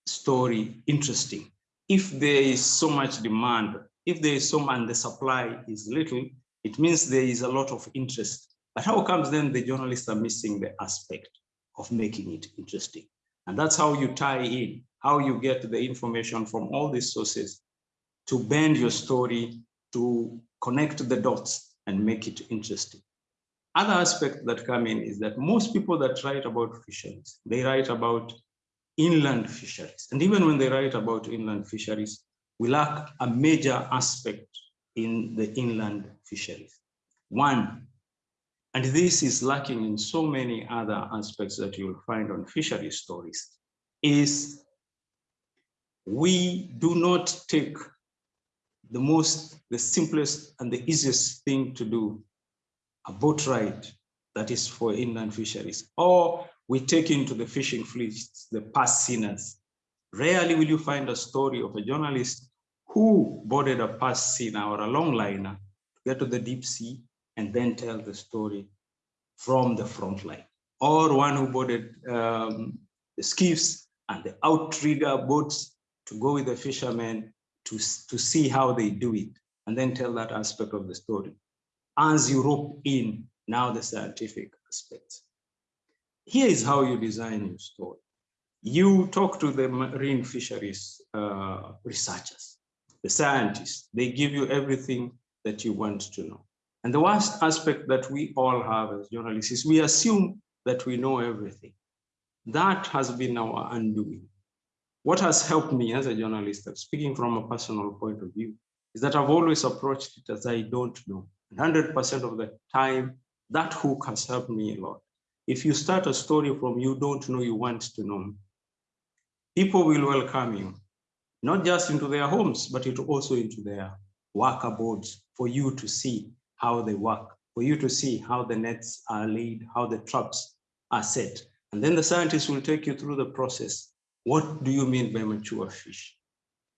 story interesting? If there is so much demand, if there is so much and the supply is little, it means there is a lot of interest. But how comes then the journalists are missing the aspect of making it interesting? And that's how you tie in. how you get the information from all these sources to bend your story, to connect the dots and make it interesting. Other aspect that come in is that most people that write about fisheries, they write about inland fisheries. And even when they write about inland fisheries, we lack a major aspect in the inland fisheries. One, and this is lacking in so many other aspects that you'll find on fishery stories, is we do not take the most, the simplest and the easiest thing to do, a boat ride that is for inland fisheries, or we take into the fishing fleets the purse seiners. Rarely will you find a story of a journalist who boarded a purse seiner or a longliner to get to the deep sea and then tell the story from the front line, or one who boarded um, the skiffs and the outrigger boats to go with the fishermen to, to see how they do it and then tell that aspect of the story. As you rope in now the scientific aspects. Here is how you design your story. You talk to the marine fisheries uh, researchers, the scientists, they give you everything that you want to know. And the worst aspect that we all have as journalists is we assume that we know everything. That has been our undoing. What has helped me as a journalist, speaking from a personal point of view, is that I've always approached it as I don't know. 100% of the time, that hook has helped me a lot. If you start a story from you don't know, you want to know, people will welcome you, not just into their homes, but it also into their worker boards for you to see how they work, for you to see how the nets are laid, how the traps are set. And then the scientists will take you through the process what do you mean by mature fish?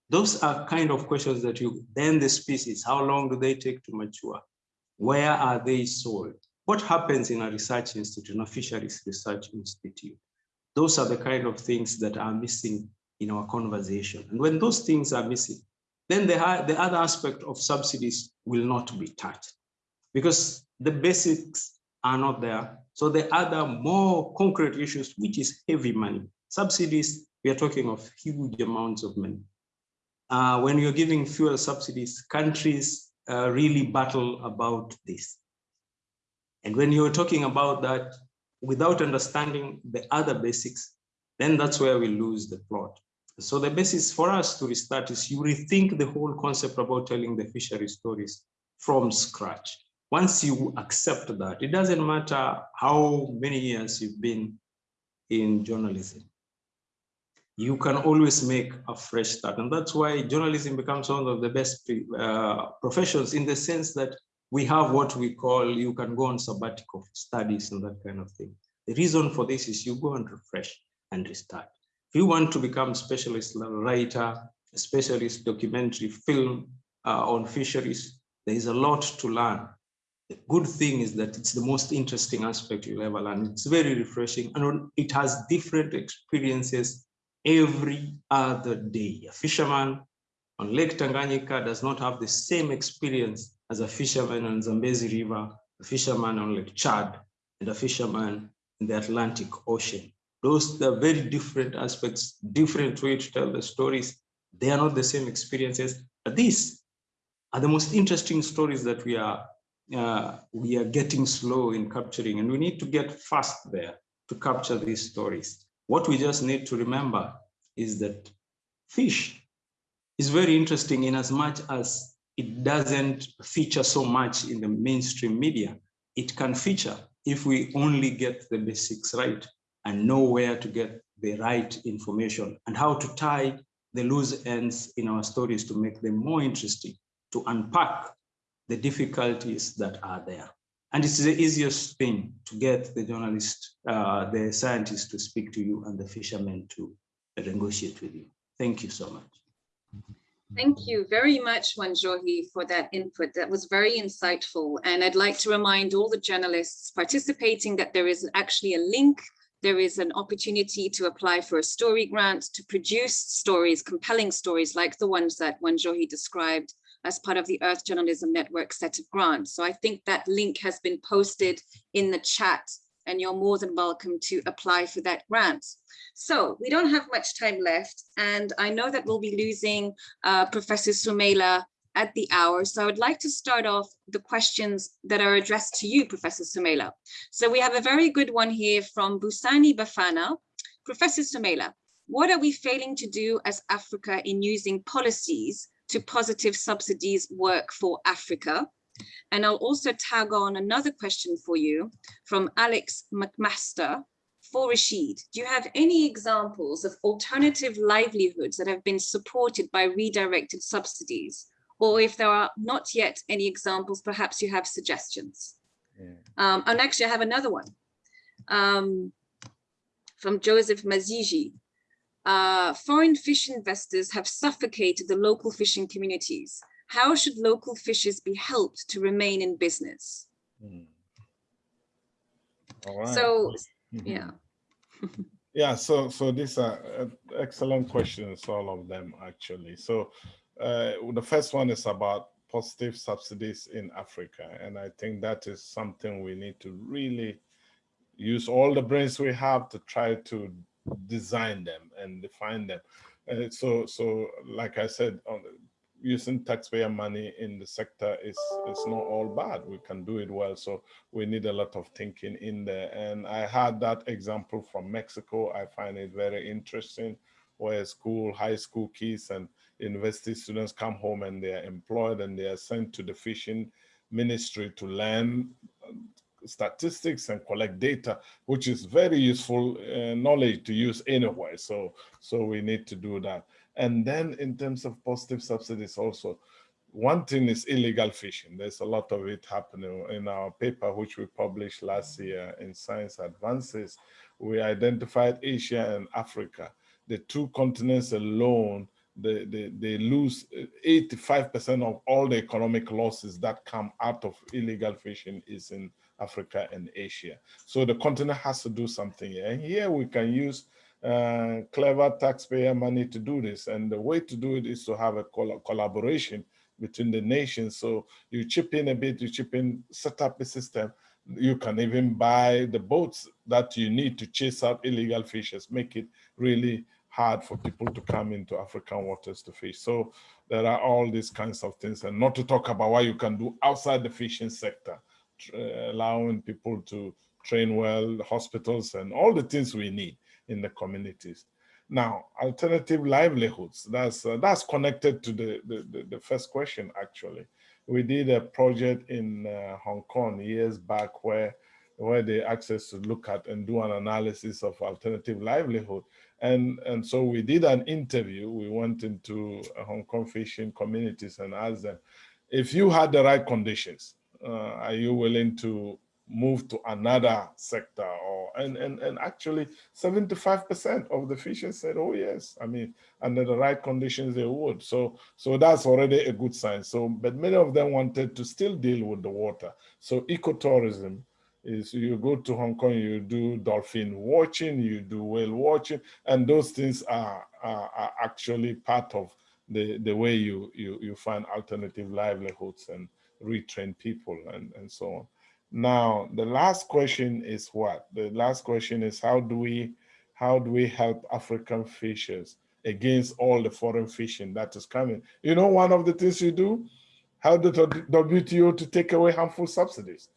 Those are kind of questions that you, then the species, how long do they take to mature? Where are they sold? What happens in a research institute, in a fisheries research institute? Those are the kind of things that are missing in our conversation. And when those things are missing, then the, the other aspect of subsidies will not be touched because the basics are not there. So the other more concrete issues, which is heavy money, subsidies we are talking of huge amounts of money. Uh, when you're giving fuel subsidies, countries uh, really battle about this. And when you're talking about that without understanding the other basics, then that's where we lose the plot. So the basis for us to restart is you rethink the whole concept about telling the fishery stories from scratch. Once you accept that, it doesn't matter how many years you've been in journalism you can always make a fresh start. And that's why journalism becomes one of the best uh, professions in the sense that we have what we call, you can go on sabbatical studies and that kind of thing. The reason for this is you go and refresh and restart. If you want to become specialist writer, a specialist documentary film uh, on fisheries, there is a lot to learn. The good thing is that it's the most interesting aspect you'll ever learn. It's very refreshing and it has different experiences every other day. A fisherman on Lake Tanganyika does not have the same experience as a fisherman on the Zambezi River, a fisherman on Lake Chad, and a fisherman in the Atlantic Ocean. Those are very different aspects, different way to tell the stories. They are not the same experiences, but these are the most interesting stories that we are uh, we are getting slow in capturing, and we need to get fast there to capture these stories. What we just need to remember is that fish is very interesting in as much as it doesn't feature so much in the mainstream media. It can feature if we only get the basics right and know where to get the right information and how to tie the loose ends in our stories to make them more interesting, to unpack the difficulties that are there. And it's the easiest thing to get the journalist, uh, the scientist to speak to you and the fishermen to negotiate with you. Thank you so much. Thank you very much, Wanjohi, for that input. That was very insightful. And I'd like to remind all the journalists participating that there is actually a link. There is an opportunity to apply for a story grant to produce stories, compelling stories like the ones that Wanjohi described as part of the Earth Journalism Network set of grants. So I think that link has been posted in the chat and you're more than welcome to apply for that grant. So we don't have much time left, and I know that we'll be losing uh, Professor Sumaila at the hour. So I would like to start off the questions that are addressed to you, Professor Sumaila. So we have a very good one here from Busani Bafana. Professor Sumaila, what are we failing to do as Africa in using policies to positive subsidies work for Africa? And I'll also tag on another question for you from Alex McMaster for Rashid. Do you have any examples of alternative livelihoods that have been supported by redirected subsidies? Or if there are not yet any examples, perhaps you have suggestions. Yeah. Um, and actually I have another one um, from Joseph Mazigi. Uh, foreign fish investors have suffocated the local fishing communities. How should local fishers be helped to remain in business? Hmm. Right. So, Mhm. yeah. Yeah, so so these are uh, excellent questions, all of them actually. So uh, the first one is about positive subsidies in Africa, and I think that is something we need to really use all the brains we have to try to design them and define them. Uh, so so like I said, on, using taxpayer money in the sector is is not all bad. We can do it well. So we need a lot of thinking in there. And I had that example from Mexico. I find it very interesting where school, high school kids and university students come home and they are employed and they are sent to the fishing ministry to learn uh, statistics and collect data, which is very useful uh, knowledge to use anywhere. So, so we need to do that. And then in terms of positive subsidies also, one thing is illegal fishing. There's a lot of it happening in our paper, which we published last year in Science Advances. We identified Asia and Africa. The two continents alone, they, they, they lose 85% of all the economic losses that come out of illegal fishing is in Africa and Asia. So the continent has to do something. And here we can use uh, clever taxpayer money to do this. And the way to do it is to have a col collaboration between the nations. So you chip in a bit, you chip in, set up a system. You can even buy the boats that you need to chase out illegal fishers, make it really hard for people to come into African waters to fish. So there are all these kinds of things and not to talk about what you can do outside the fishing sector, allowing people to train well, hospitals and all the things we need in the communities. Now, alternative livelihoods, that's, uh, that's connected to the, the, the, first question, actually. We did a project in uh, Hong Kong years back where, where they asked us to look at and do an analysis of alternative livelihood. And, and so we did an interview. We went into Hong Kong fishing communities and asked them, if you had the right conditions, uh, are you willing to move to another sector or and and, and actually 75 percent of the fishers said oh yes i mean under the right conditions they would. So so that's already a good sign. So but many of them wanted to still deal with the water. So ecotourism is you go to hong kong you do dolphin watching you do whale watching and those things are are, are actually part of the the way you you you find alternative livelihoods and retrain people and and so on now, the last question is what? The last question is how do we how do we help African fishers against all the foreign fishing that is coming? You know, one of the things you do, how the WTO to take away harmful subsidies.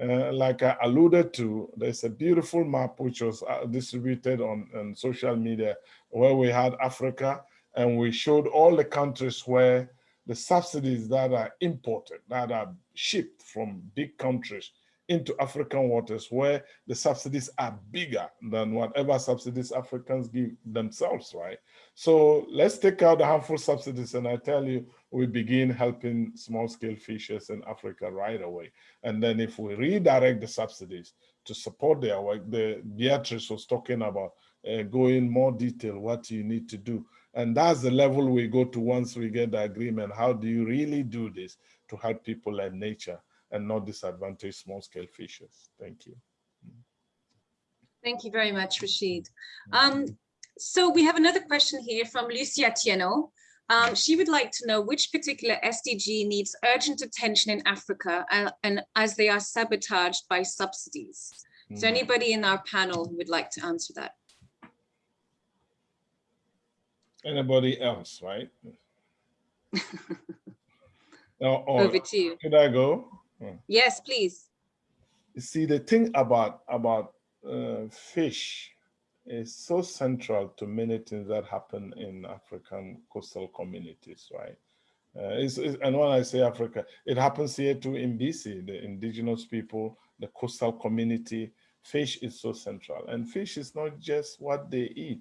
Uh, like I alluded to, there's a beautiful map which was uh, distributed on, on social media where we had Africa and we showed all the countries where the subsidies that are imported, that are shipped from big countries into African waters where the subsidies are bigger than whatever subsidies Africans give themselves, right? So let's take out the harmful subsidies and I tell you, we begin helping small scale fishers in Africa right away. And then if we redirect the subsidies to support their work, the Beatrice was talking about uh, go in more detail what you need to do. And that's the level we go to once we get the agreement. How do you really do this to help people and nature? and not disadvantage small scale fishers. Thank you. Thank you very much, Rashid. Um, so we have another question here from Lucia Tieno. Um, she would like to know which particular SDG needs urgent attention in Africa and, uh, and as they are sabotaged by subsidies. Is there Mm. anybody in our panel who would like to answer that? Anybody else, right? Or, or Over to you. should I go? Yes, please. You see, the thing about about uh, fish is so central to many things that happen in African coastal communities, right? Uh, it's, it's- and when I say Africa, it happens here too in BC, the indigenous people, the coastal community. Fish is so central, and fish is not just what they eat;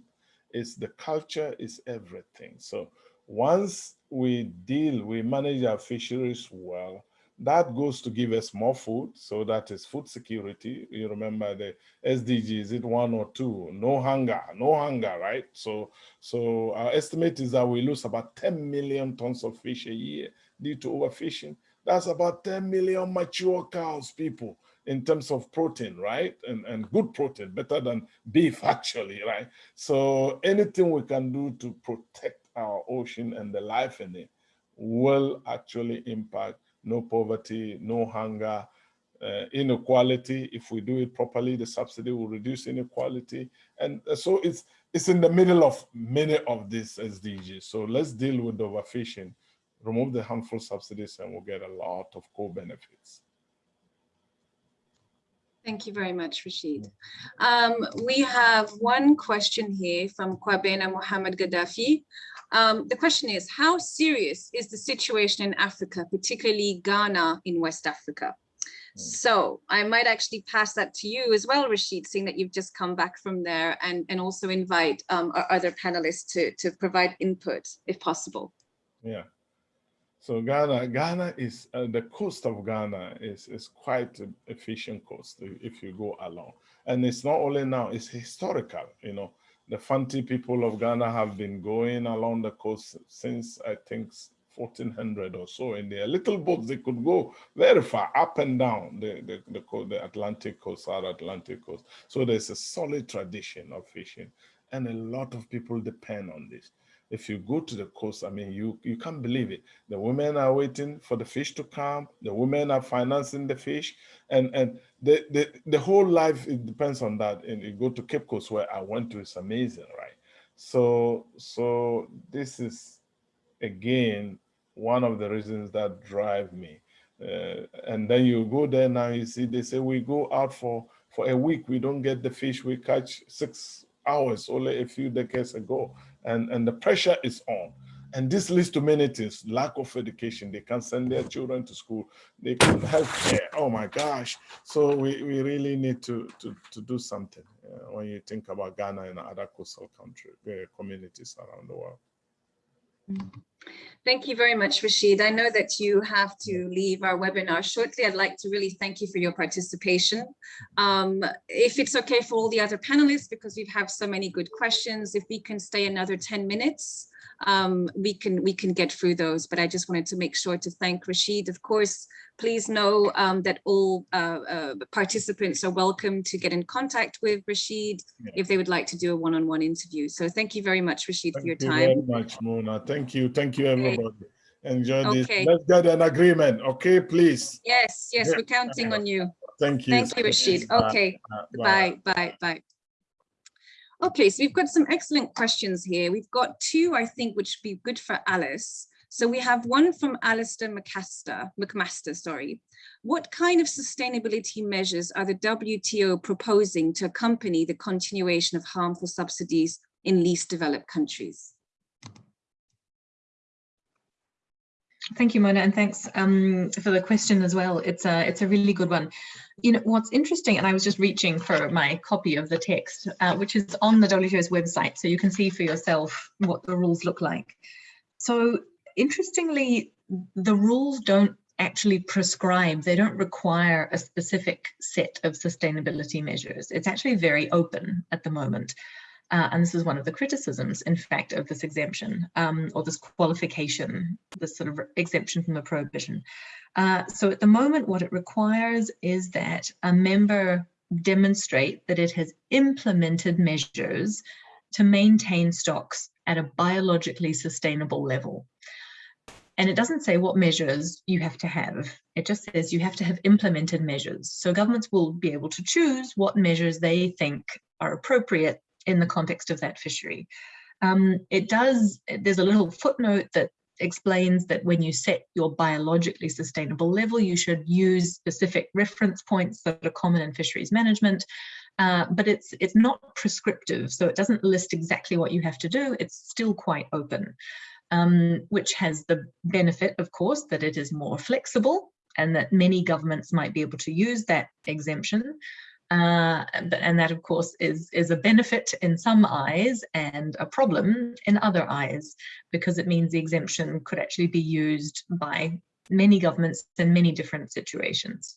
it's the culture, is everything. So once we deal, we manage our fisheries well, that goes to give us more food. So that is food security. You remember the SDG, is it one or two? No hunger, no hunger, right? So, so our estimate is that we lose about 10 million tons of fish a year due to overfishing. That's about 10 million mature cows, people, in terms of protein, right? And, and good protein, better than beef, actually, right? So anything we can do to protect our ocean and the life in it will actually impact no poverty, no hunger, uh, inequality. If we do it properly, the subsidy will reduce inequality. And so it's it's in the middle of many of these SDGs. So let's deal with overfishing, remove the harmful subsidies, and we'll get a lot of co-benefits. Thank you very much, Rashid. Um, we have one question here from Kwabena Mohammed Gaddafi. Um, the question is, how serious is the situation in Africa, particularly Ghana in West Africa? So I might actually pass that to you as well, Rashid, seeing that you've just come back from there and, and also invite um, our other panelists to, to provide input if possible. Yeah. So Ghana, Ghana is uh, the coast of Ghana is is quite efficient coast if you go along, and it's not only now; it's historical. You know, the Fanti people of Ghana have been going along the coast since I think 1400 or so. In their little boats, they could go very far up and down the the the, coast, the Atlantic coast, South Atlantic coast. So there's a solid tradition of fishing, and a lot of people depend on this if you go to the coast, I mean, you you can't believe it. The women are waiting for the fish to come. The women are financing the fish, and and the the, the whole life it depends on that. And you go to Cape Coast where I went to, it's amazing, right? So so this is again one of the reasons that drive me. Uh, and then you go there now, you see, they say we go out for for a week, we don't get the fish we catch six hours only a few decades ago and, and the pressure is on. And this leads to many things, lack of education. They can't send their children to school. They can't help care. Oh my gosh. So we, we really need to, to, to do something uh, when you think about Ghana and other coastal country, uh, communities around the world. Thank you very much, Rashid. I know that you have to leave our webinar shortly. I'd like to really thank you for your participation. Um, if it's okay for all the other panelists, because we have so many good questions, if we can stay another 10 minutes, um, we can we can get through those. But I just wanted to make sure to thank Rashid. Of course, please know um, that all uh, uh, participants are welcome to get in contact with Rashid Yeah. if they would like to do a one-on-one interview. So thank you very much, Rashid, for your time. Thank you very much, Mona. Thank you. Thank you, everybody. Enjoy this. Let's get an agreement, okay, please. Yes, yes, Yeah. we're counting on you. Thank you. Thank you, Rashid. Bye. Okay, Uh, bye, bye, bye. Okay, so we've got some excellent questions here. We've got two, I think, which would be good for Alice. So we have one from Alistair McMaster, McMaster, sorry. What kind of sustainability measures are the WTO proposing to accompany the continuation of harmful subsidies in least developed countries? Thank you, Mona, and thanks um, for the question as well. It's a it's a really good one. You know what's interesting, and I was just reaching for my copy of the text, uh, which is on the WTO's website, so you can see for yourself what the rules look like. So interestingly, the rules don't actually prescribe, they don't require a specific set of sustainability measures. It's actually very open at the moment. Uh, and this is one of the criticisms, in fact, of this exemption um, or this qualification, this sort of exemption from the prohibition. Uh, so at the moment, what it requires is that a member demonstrate that it has implemented measures to maintain stocks at a biologically sustainable level. and it doesn't say what measures you have to have. It just says you have to have implemented measures. So governments will be able to choose what measures they think are appropriate in the context of that fishery. Um, it does, there's a little footnote that explains that when you set your biologically sustainable level, you should use specific reference points that are common in fisheries management, uh, but it's it's not prescriptive, so it doesn't list exactly what you have to do. It's still quite open, um, which has the benefit, of course, that it is more flexible and that many governments might be able to use that exemption. Uh, and that, of course, is, is a benefit in some eyes and a problem in other eyes, because it means the exemption could actually be used by many governments in many different situations.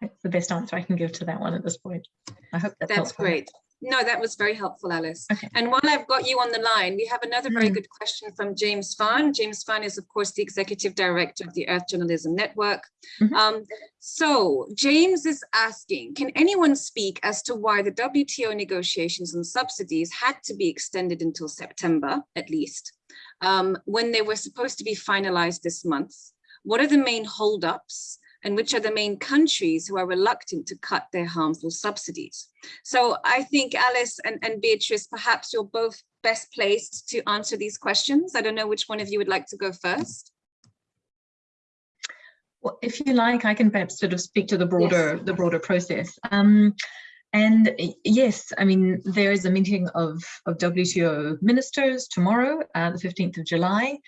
That's the best answer I can give to that one at this point. I hope that's, That's helpful. great. No, that was very helpful, Alice. Okay. And while I've got you on the line, we have another very Mm. good question from James Fahn. James Fahn is, of course, the executive director of the Earth Journalism Network. Mhm. Um, so James is asking, can anyone speak as to why the WTO negotiations on subsidies had to be extended until September, at least, um, when they were supposed to be finalized this month? What are the main holdups? And which are the main countries who are reluctant to cut their harmful subsidies. So I think Alice and, and Beatrice, perhaps you're both best placed to answer these questions. I don't know which one of you would like to go first. Well, if you like, I can perhaps sort of speak to the broader the broader process. Um, and yes, I mean, there is a meeting of, of WTO ministers tomorrow, uh, the 15th of July.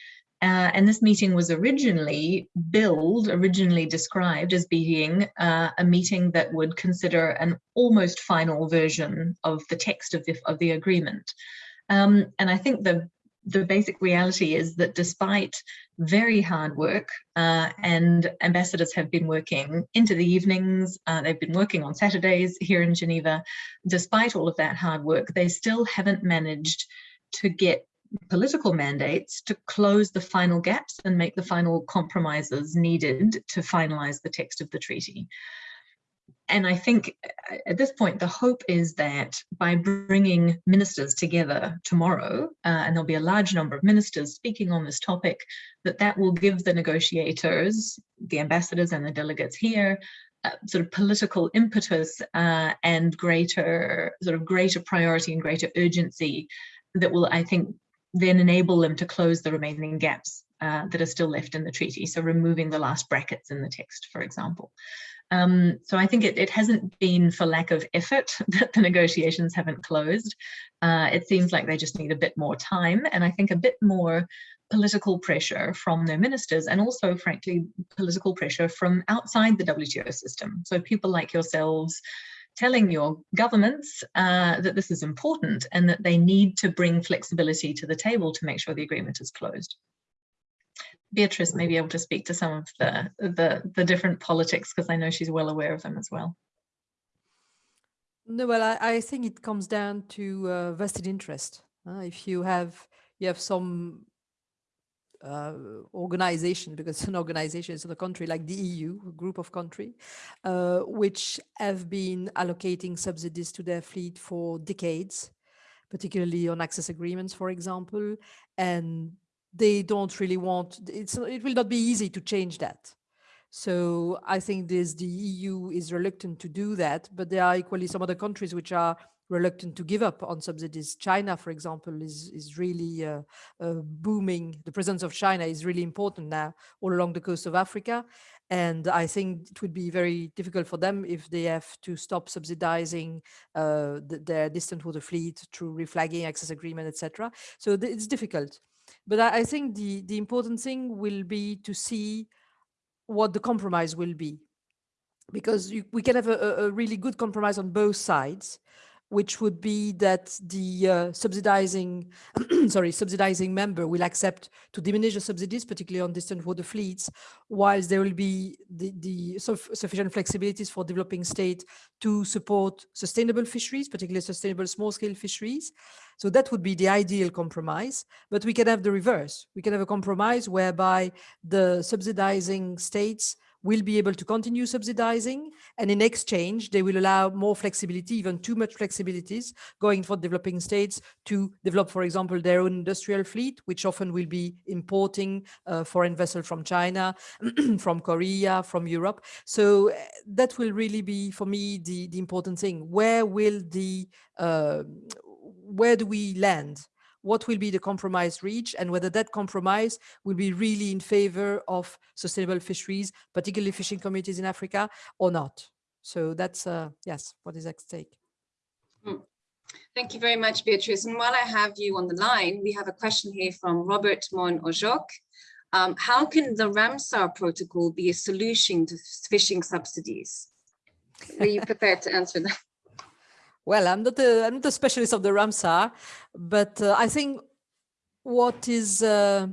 Uh, and this meeting was originally billed, originally described as being uh, a meeting that would consider an almost final version of the text of the, of the agreement. Um, and I think the, the basic reality is that despite very hard work uh, and ambassadors have been working into the evenings, uh, they've been working on Saturdays here in Geneva. Despite all of that hard work, they still haven't managed to get political mandates to close the final gaps and make the final compromises needed to finalize the text of the treaty. And I think uh, at this point, the hope is that by bringing ministers together tomorrow, uh, and there'll be a large number of ministers speaking on this topic, that that will give the negotiators, the ambassadors and the delegates here, uh, sort of political impetus uh, and greater sort of greater priority and greater urgency that will, I think, then enable them to close the remaining gaps uh, that are still left in the treaty. So removing the last brackets in the text, for example. Um, so I think it, it, hasn't been for lack of effort that the negotiations haven't closed. Uh, it seems like they just need a bit more time and I think a bit more political pressure from their ministers and also frankly political pressure from outside the WTO system. So people like yourselves telling your governments uh, that this is important and that they need to bring flexibility to the table to make sure the agreement is closed. Beatrice may be able to speak to some of the, the, the different politics because I know she's well aware of them as well. No, well, I, I think it comes down to uh, vested interest. Uh, if you have you have some uh, organization, because it's an organization, it's a country like the EU, a group of country, uh, which have been allocating subsidies to their fleet for decades, particularly on access agreements, for example, and they don't really want, it's, it will not be easy to change that. So I think this, the EU is reluctant to do that, but there are equally some other countries which are reluctant to give up on subsidies. China, for example, is, is really uh, uh, booming. The presence of China is really important now all along the coast of Africa. And I think it would be very difficult for them if they have to stop subsidizing uh, the, their distant water fleet through reflagging, access agreement, etc. So it's difficult. But I, I think the, the important thing will be to see what the compromise will be because you, we can have a, a, really good compromise on both sides which would be that the uh, subsidizing, sorry, subsidizing member will accept to diminish the subsidies, particularly on distant water fleets, whilst there will be the, the sufficient flexibilities for developing state to support sustainable fisheries, particularly sustainable small-scale fisheries. So that would be the ideal compromise, but we can have the reverse. We can have a compromise whereby the subsidizing states will be able to continue subsidizing. And in exchange, they will allow more flexibility, even too much flexibilities, going for developing states to develop, for example, their own industrial fleet, which often will be importing uh, foreign vessels from China, from Korea, from Europe. So uh, that will really be, for me, the, the important thing. Where will the, uh, where do we land? What will be the compromise reach and whether that compromise will be really in favor of sustainable fisheries, particularly fishing communities in Africa or not. So that's, uh, yes, what is at stake. Hmm. Thank you very much, Beatrice. And while I have you on the line, we have a question here from Robert Mon Ojok. Um, how can the Ramsar protocol be a solution to fishing subsidies? Are you prepared to answer that? Well, I'm not a, I'm not a specialist of the Ramsar, but uh, I think what is uh,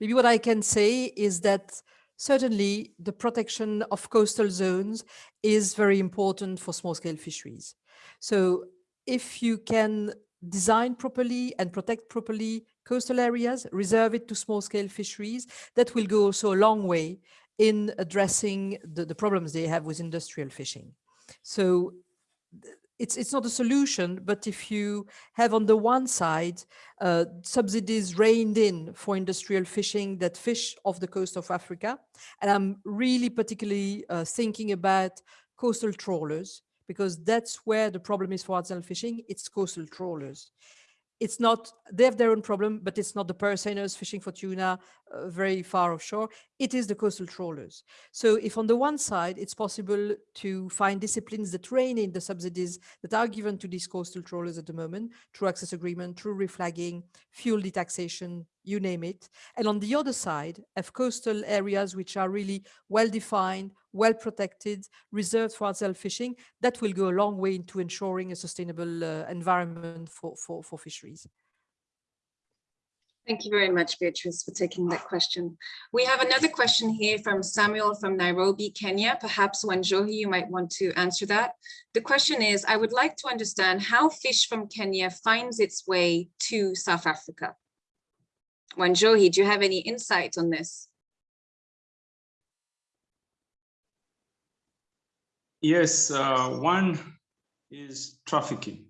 maybe what I can say is that certainly the protection of coastal zones is very important for small scale fisheries. So if you can design properly and protect properly coastal areas, reserve it to small scale fisheries, that will go also a long way in addressing the, the problems they have with industrial fishing. So it's it's not a solution, but if you have on the one side uh, subsidies reined in for industrial fishing that fish off the coast of Africa, and I'm really particularly uh, thinking about coastal trawlers because that's where the problem is for artisanal fishing. It's coastal trawlers it's not, they have their own problem, but it's not the purse seiners fishing for tuna uh, very far offshore. It is the coastal trawlers. So if on the one side, it's possible to find disciplines that rein in the subsidies that are given to these coastal trawlers at the moment, through access agreement, through reflagging, fuel detaxation, you name it. And on the other side, have coastal areas which are really well-defined, well protected, reserved for artisanal fishing, that will go a long way into ensuring a sustainable uh, environment for, for, for fisheries. Thank you very much, Beatrice, for taking that question. We have another question here from Samuel from Nairobi, Kenya. Perhaps Wanjohi, you might want to answer that. The question is, I would like to understand how fish from Kenya finds its way to South Africa. Wanjohi, do you have any insights on this? Yes, uh, one is trafficking.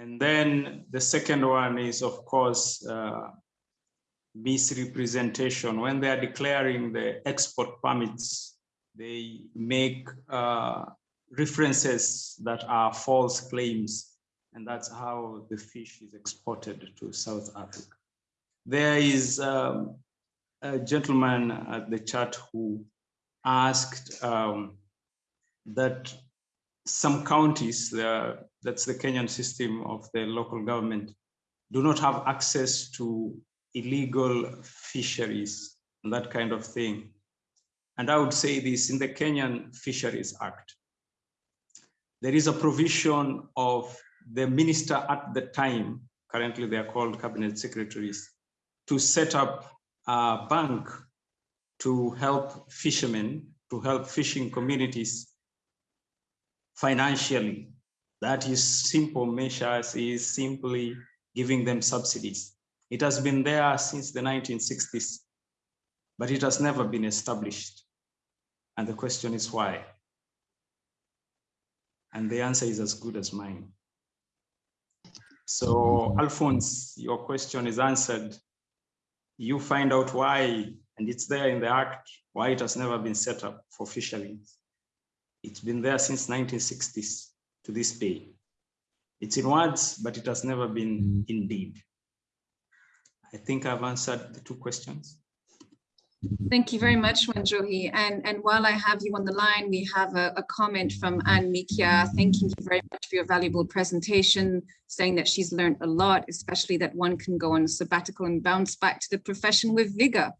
And then the second one is, of course, uh, misrepresentation. When they are declaring the export permits, they make uh, references that are false claims. And that's how the fish is exported to South Africa. There is um, a gentleman at the chat who asked um, that some counties, uh, that's the Kenyan system of the local government, do not have access to illegal fisheries and that kind of thing. And I would say this in the Kenyan Fisheries Act. There is a provision of the minister at the time, currently they are called cabinet secretaries, to set up a bank to help fishermen, to help fishing communities financially. That is simple measures is simply giving them subsidies. It has been there since the 1960s, but it has never been established. And the question is why? And the answer is as good as mine. So mm-hmm. Alphonse, your question is answered. You find out why and it's there in the act why it has never been set up for fisheries. It's been there since 1960s to this day. It's in words, but it has never been mm. in deed. I think I've answered the two questions. Thank you very much, Wanjohi. And, and while I have you on the line, we have a, a, comment from Anne Mikia, thanking you very much for your valuable presentation, saying that she's learned a lot, especially that one can go on a sabbatical and bounce back to the profession with vigor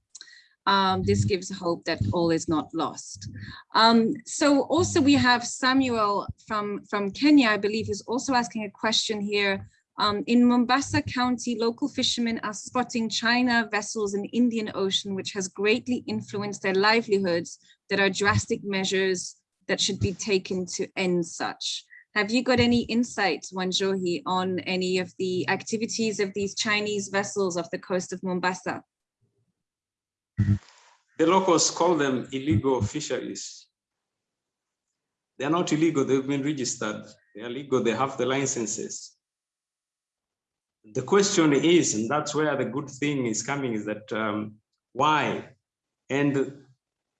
um, this gives hope that all is not lost. Um, so also we have Samuel from, from Kenya, I believe, is also asking a question here. Um, in Mombasa County, local fishermen are spotting China vessels in the Indian Ocean, which has greatly influenced their livelihoods that are drastic measures that should be taken to end such. Have you got any insights, Wanjohi, on any of the activities of these Chinese vessels off the coast of Mombasa? The locals call them illegal fisheries. They are not illegal, they've been registered. They are legal, they have the licenses. The question is, and that's where the good thing is coming, is that um, why? And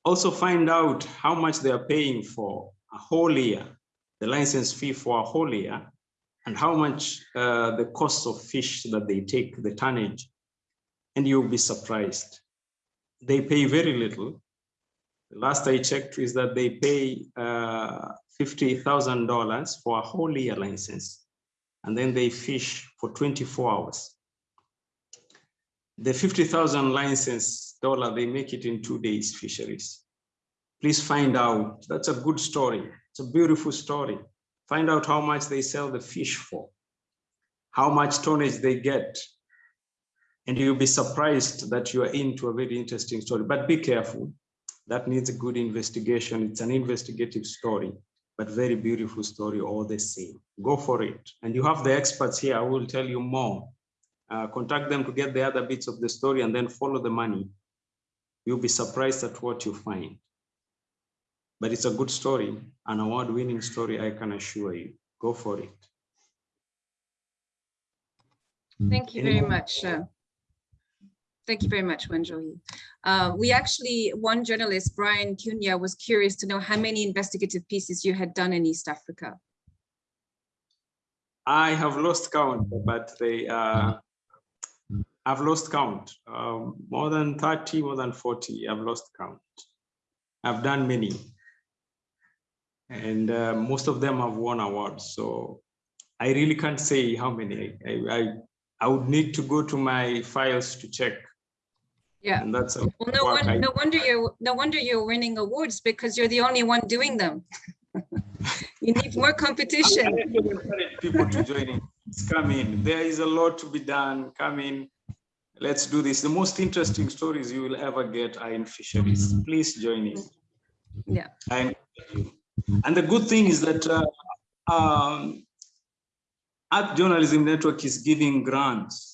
also find out how much they are paying for a whole year, the license fee for a whole year, and how much uh, the cost of fish that they take, the tonnage, and you'll be surprised. They pay very little. The last I checked is that they pay uh, $50,000 for a whole year license, and then they fish for 24 hours. The 50,000 license dollar, they make it in two days fisheries. Please find out, that's a good story. It's a beautiful story. Find out how much they sell the fish for, how much tonnage they get. And you'll be surprised that you are into a very interesting story, but be careful. That needs a good investigation. It's an investigative story, but very beautiful story all the same. Go for it. And you have the experts here. I will tell you more. Uh, contact them to get the other bits of the story and then follow the money. You'll be surprised at what you find but it's a good story, an award-winning story, I can assure you. Go for it. Thank you very much. Thank you very much, Wanjohi. Uh, we actually, one journalist, Brian Cunha, was curious to know how many investigative pieces you had done in East Africa. I have lost count, but they uh, I've lost count. Um, more than 30, more than 40, I've lost count. I've done many and uh, most of them have won awards. So I really can't say how many. I, I, I would need to go to my files to check. Yeah. And that's well, no, one, no wonder you're no wonder you're winning awards because you're the only one doing them. you need more competition. people to join in. Come in. There is a lot to be done. Come in. Let's do this. The most interesting stories you will ever get are in fisheries. Please join in. Yeah. I you. And the good thing is that uh, um, Earth Journalism Network is giving grants.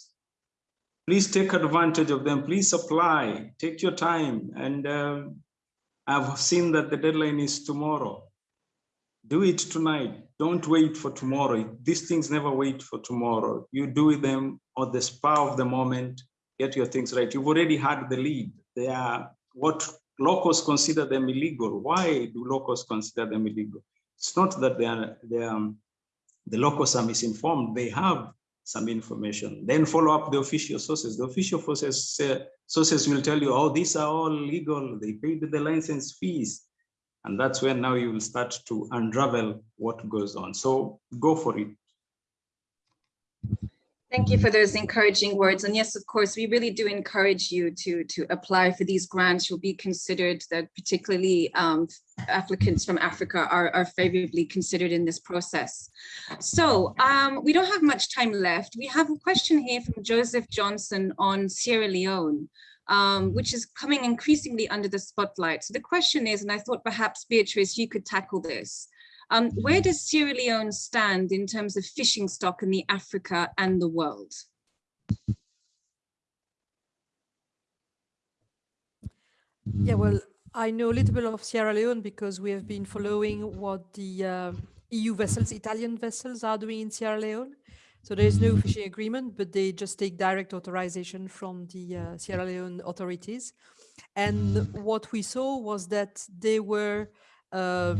Please take advantage of them. Please apply. Take your time. And um, I've seen that the deadline is tomorrow. Do it tonight. Don't wait for tomorrow. These things never wait for tomorrow. You do them on the spur of the moment. Get your things right. You've already had the lead. They are what locals consider them illegal. Why do locals consider them illegal? It's not that they are, they are um, the locals are misinformed. They have some information. Then follow up the official sources. The official sources, uh, sources will tell you, oh, these are all legal. They paid the license fees. And that's when now you will start to unravel what goes on. So go for it. Thank you for those encouraging words. And yes, of course, we really do encourage you to, to apply for these grants. You'll be considered that particularly um, applicants from Africa are, are favorably considered in this process. So um, we don't have much time left. We have a question here from Joseph Johnson on Sierra Leone. Um, which is coming increasingly under the spotlight. So the question is, and I thought perhaps Beatrice, you could tackle this. Um, where does Sierra Leone stand in terms of fishing stock in the Africa and the world? Yeah, well, I know a little bit of Sierra Leone because we have been following what the uh, EU vessels, Italian vessels are doing in Sierra Leone. So there is no fishing agreement, but they just take direct authorization from the uh, Sierra Leone authorities. And what we saw was that they were uh,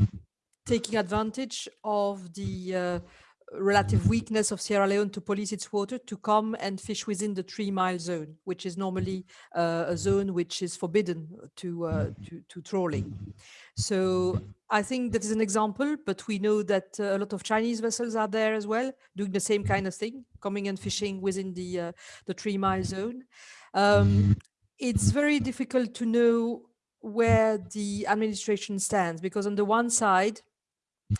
taking advantage of the uh, relative weakness of Sierra Leone to police its water to come and fish within the three mile zone, which is normally uh, a zone which is forbidden to, uh, to, to, trawling. So I think that is an example, but we know that uh, a lot of Chinese vessels are there as well, doing the same kind of thing, coming and fishing within the, uh, the three mile zone. Um, it's very difficult to know where the administration stands because on the one side,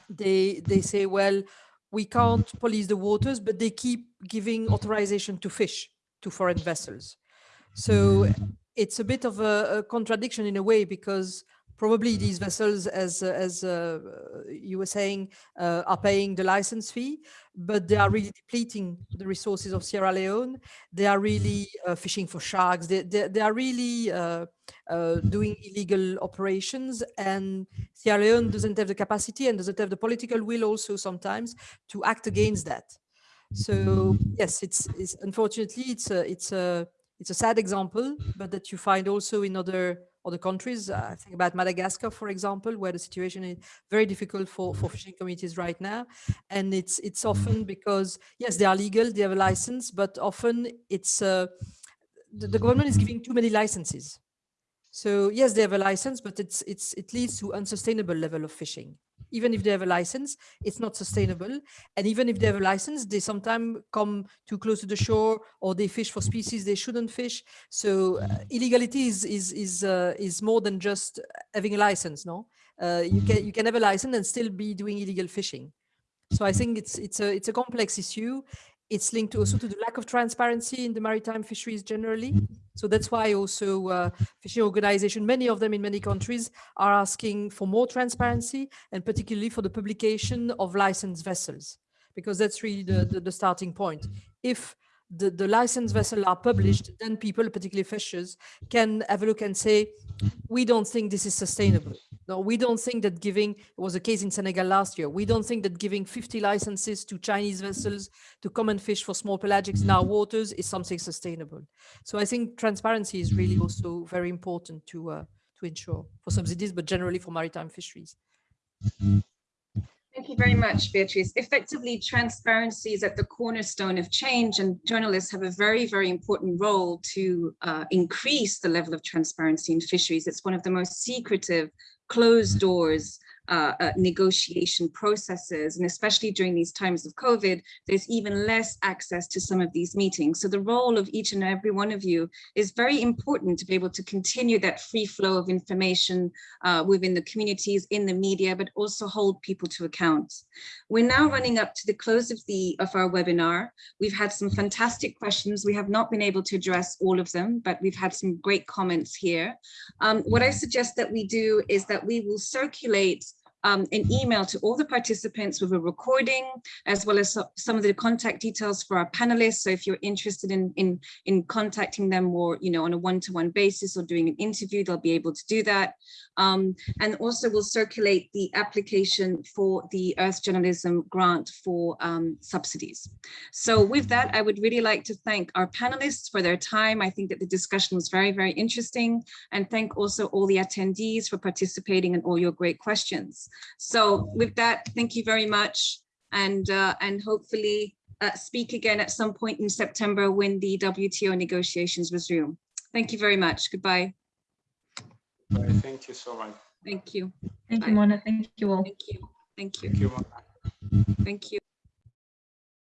they they say, well, we mm-hmm. can't police the waters, but they keep giving authorization to fish to foreign vessels. So mm-hmm. it's a bit of a, a contradiction in a way because Probably these vessels, as uh, as uh, you were saying, uh, are paying the license fee, but they are really depleting the resources of Sierra Leone. They are really uh, fishing for sharks. They they, they are really uh, uh, doing illegal operations, and Sierra Leone doesn't have the capacity and doesn't have the political will also sometimes to act against that. So yes, it's, it's unfortunately it's a it's a it's a sad example, but that you find also in other other countries. Uh, I think about Madagascar, for example, where the situation is very difficult for, for fishing communities right now. And it's it's often because, yes, they are legal, they have a license, but often it's uh, the, the government is giving too many licenses. So yes, they have a license, but it's it's it leads to unsustainable level of fishing. Even if they have a license, it's not sustainable. And even if they have a license, they sometimes come too close to the shore or they fish for species they shouldn't fish. So uh, illegality is is is uh, is more than just having a license. No, uh, you can you can have a license and still be doing illegal fishing. So I think it's it's a it's a complex issue. It's linked to also to the lack of transparency in the maritime fisheries generally. So that's why also uh, fishing organization, many of them in many countries are asking for more transparency and particularly for the publication of licensed vessels, because that's really the, the, the starting point. If the, the licensed mm-hmm. vessels are published, mm-hmm. then people, particularly fishers, can have a look and say, we don't think this is sustainable. Mm-hmm. No, we don't think that giving, it was a case in Senegal last year, we don't think that giving 50 licenses to Chinese vessels to come and fish for small pelagics in our waters is something sustainable. So I think transparency is really also very important to, uh, to ensure for subsidies, but generally for maritime fisheries. Thank you very much, Beatrice. Effectively, transparency is at the cornerstone of change and journalists have a very, very important role to uh, increase the level of transparency in fisheries. It's one of the most secretive, closed doors uh, uh, negotiation processes. And especially during these times of COVID, there's even less access to some of these meetings. So the role of each and every one of you is very important to be able to continue that free flow of information uh, within the communities, in the media, but also hold people to account. We're now running up to the close of the of our webinar. We've had some fantastic questions. We have not been able to address all of them, but we've had some great comments here. Um, what I suggest that we do is that we will circulate um, an email to all the participants with a recording, as well as some of the contact details for our panelists. So if you're interested in, in, in contacting them more, you know, on a one-to-one -one basis or doing an interview, they'll be able to do that. Um, and also we'll circulate the application for the Earth Journalism Grant for um, subsidies. So with that, I would really like to thank our panelists for their time. I think that the discussion was very, very interesting. And thank also all the attendees for participating and all your great questions. So with that, thank you very much. And, uh, and hopefully uh, speak again at some point in September when the WTO negotiations resume. Thank you very much. Goodbye. Bye. Thank you so much. Thank you. Thank you, Mona. Thank you all. Thank you. Thank you. Thank you, Mona. Thank you.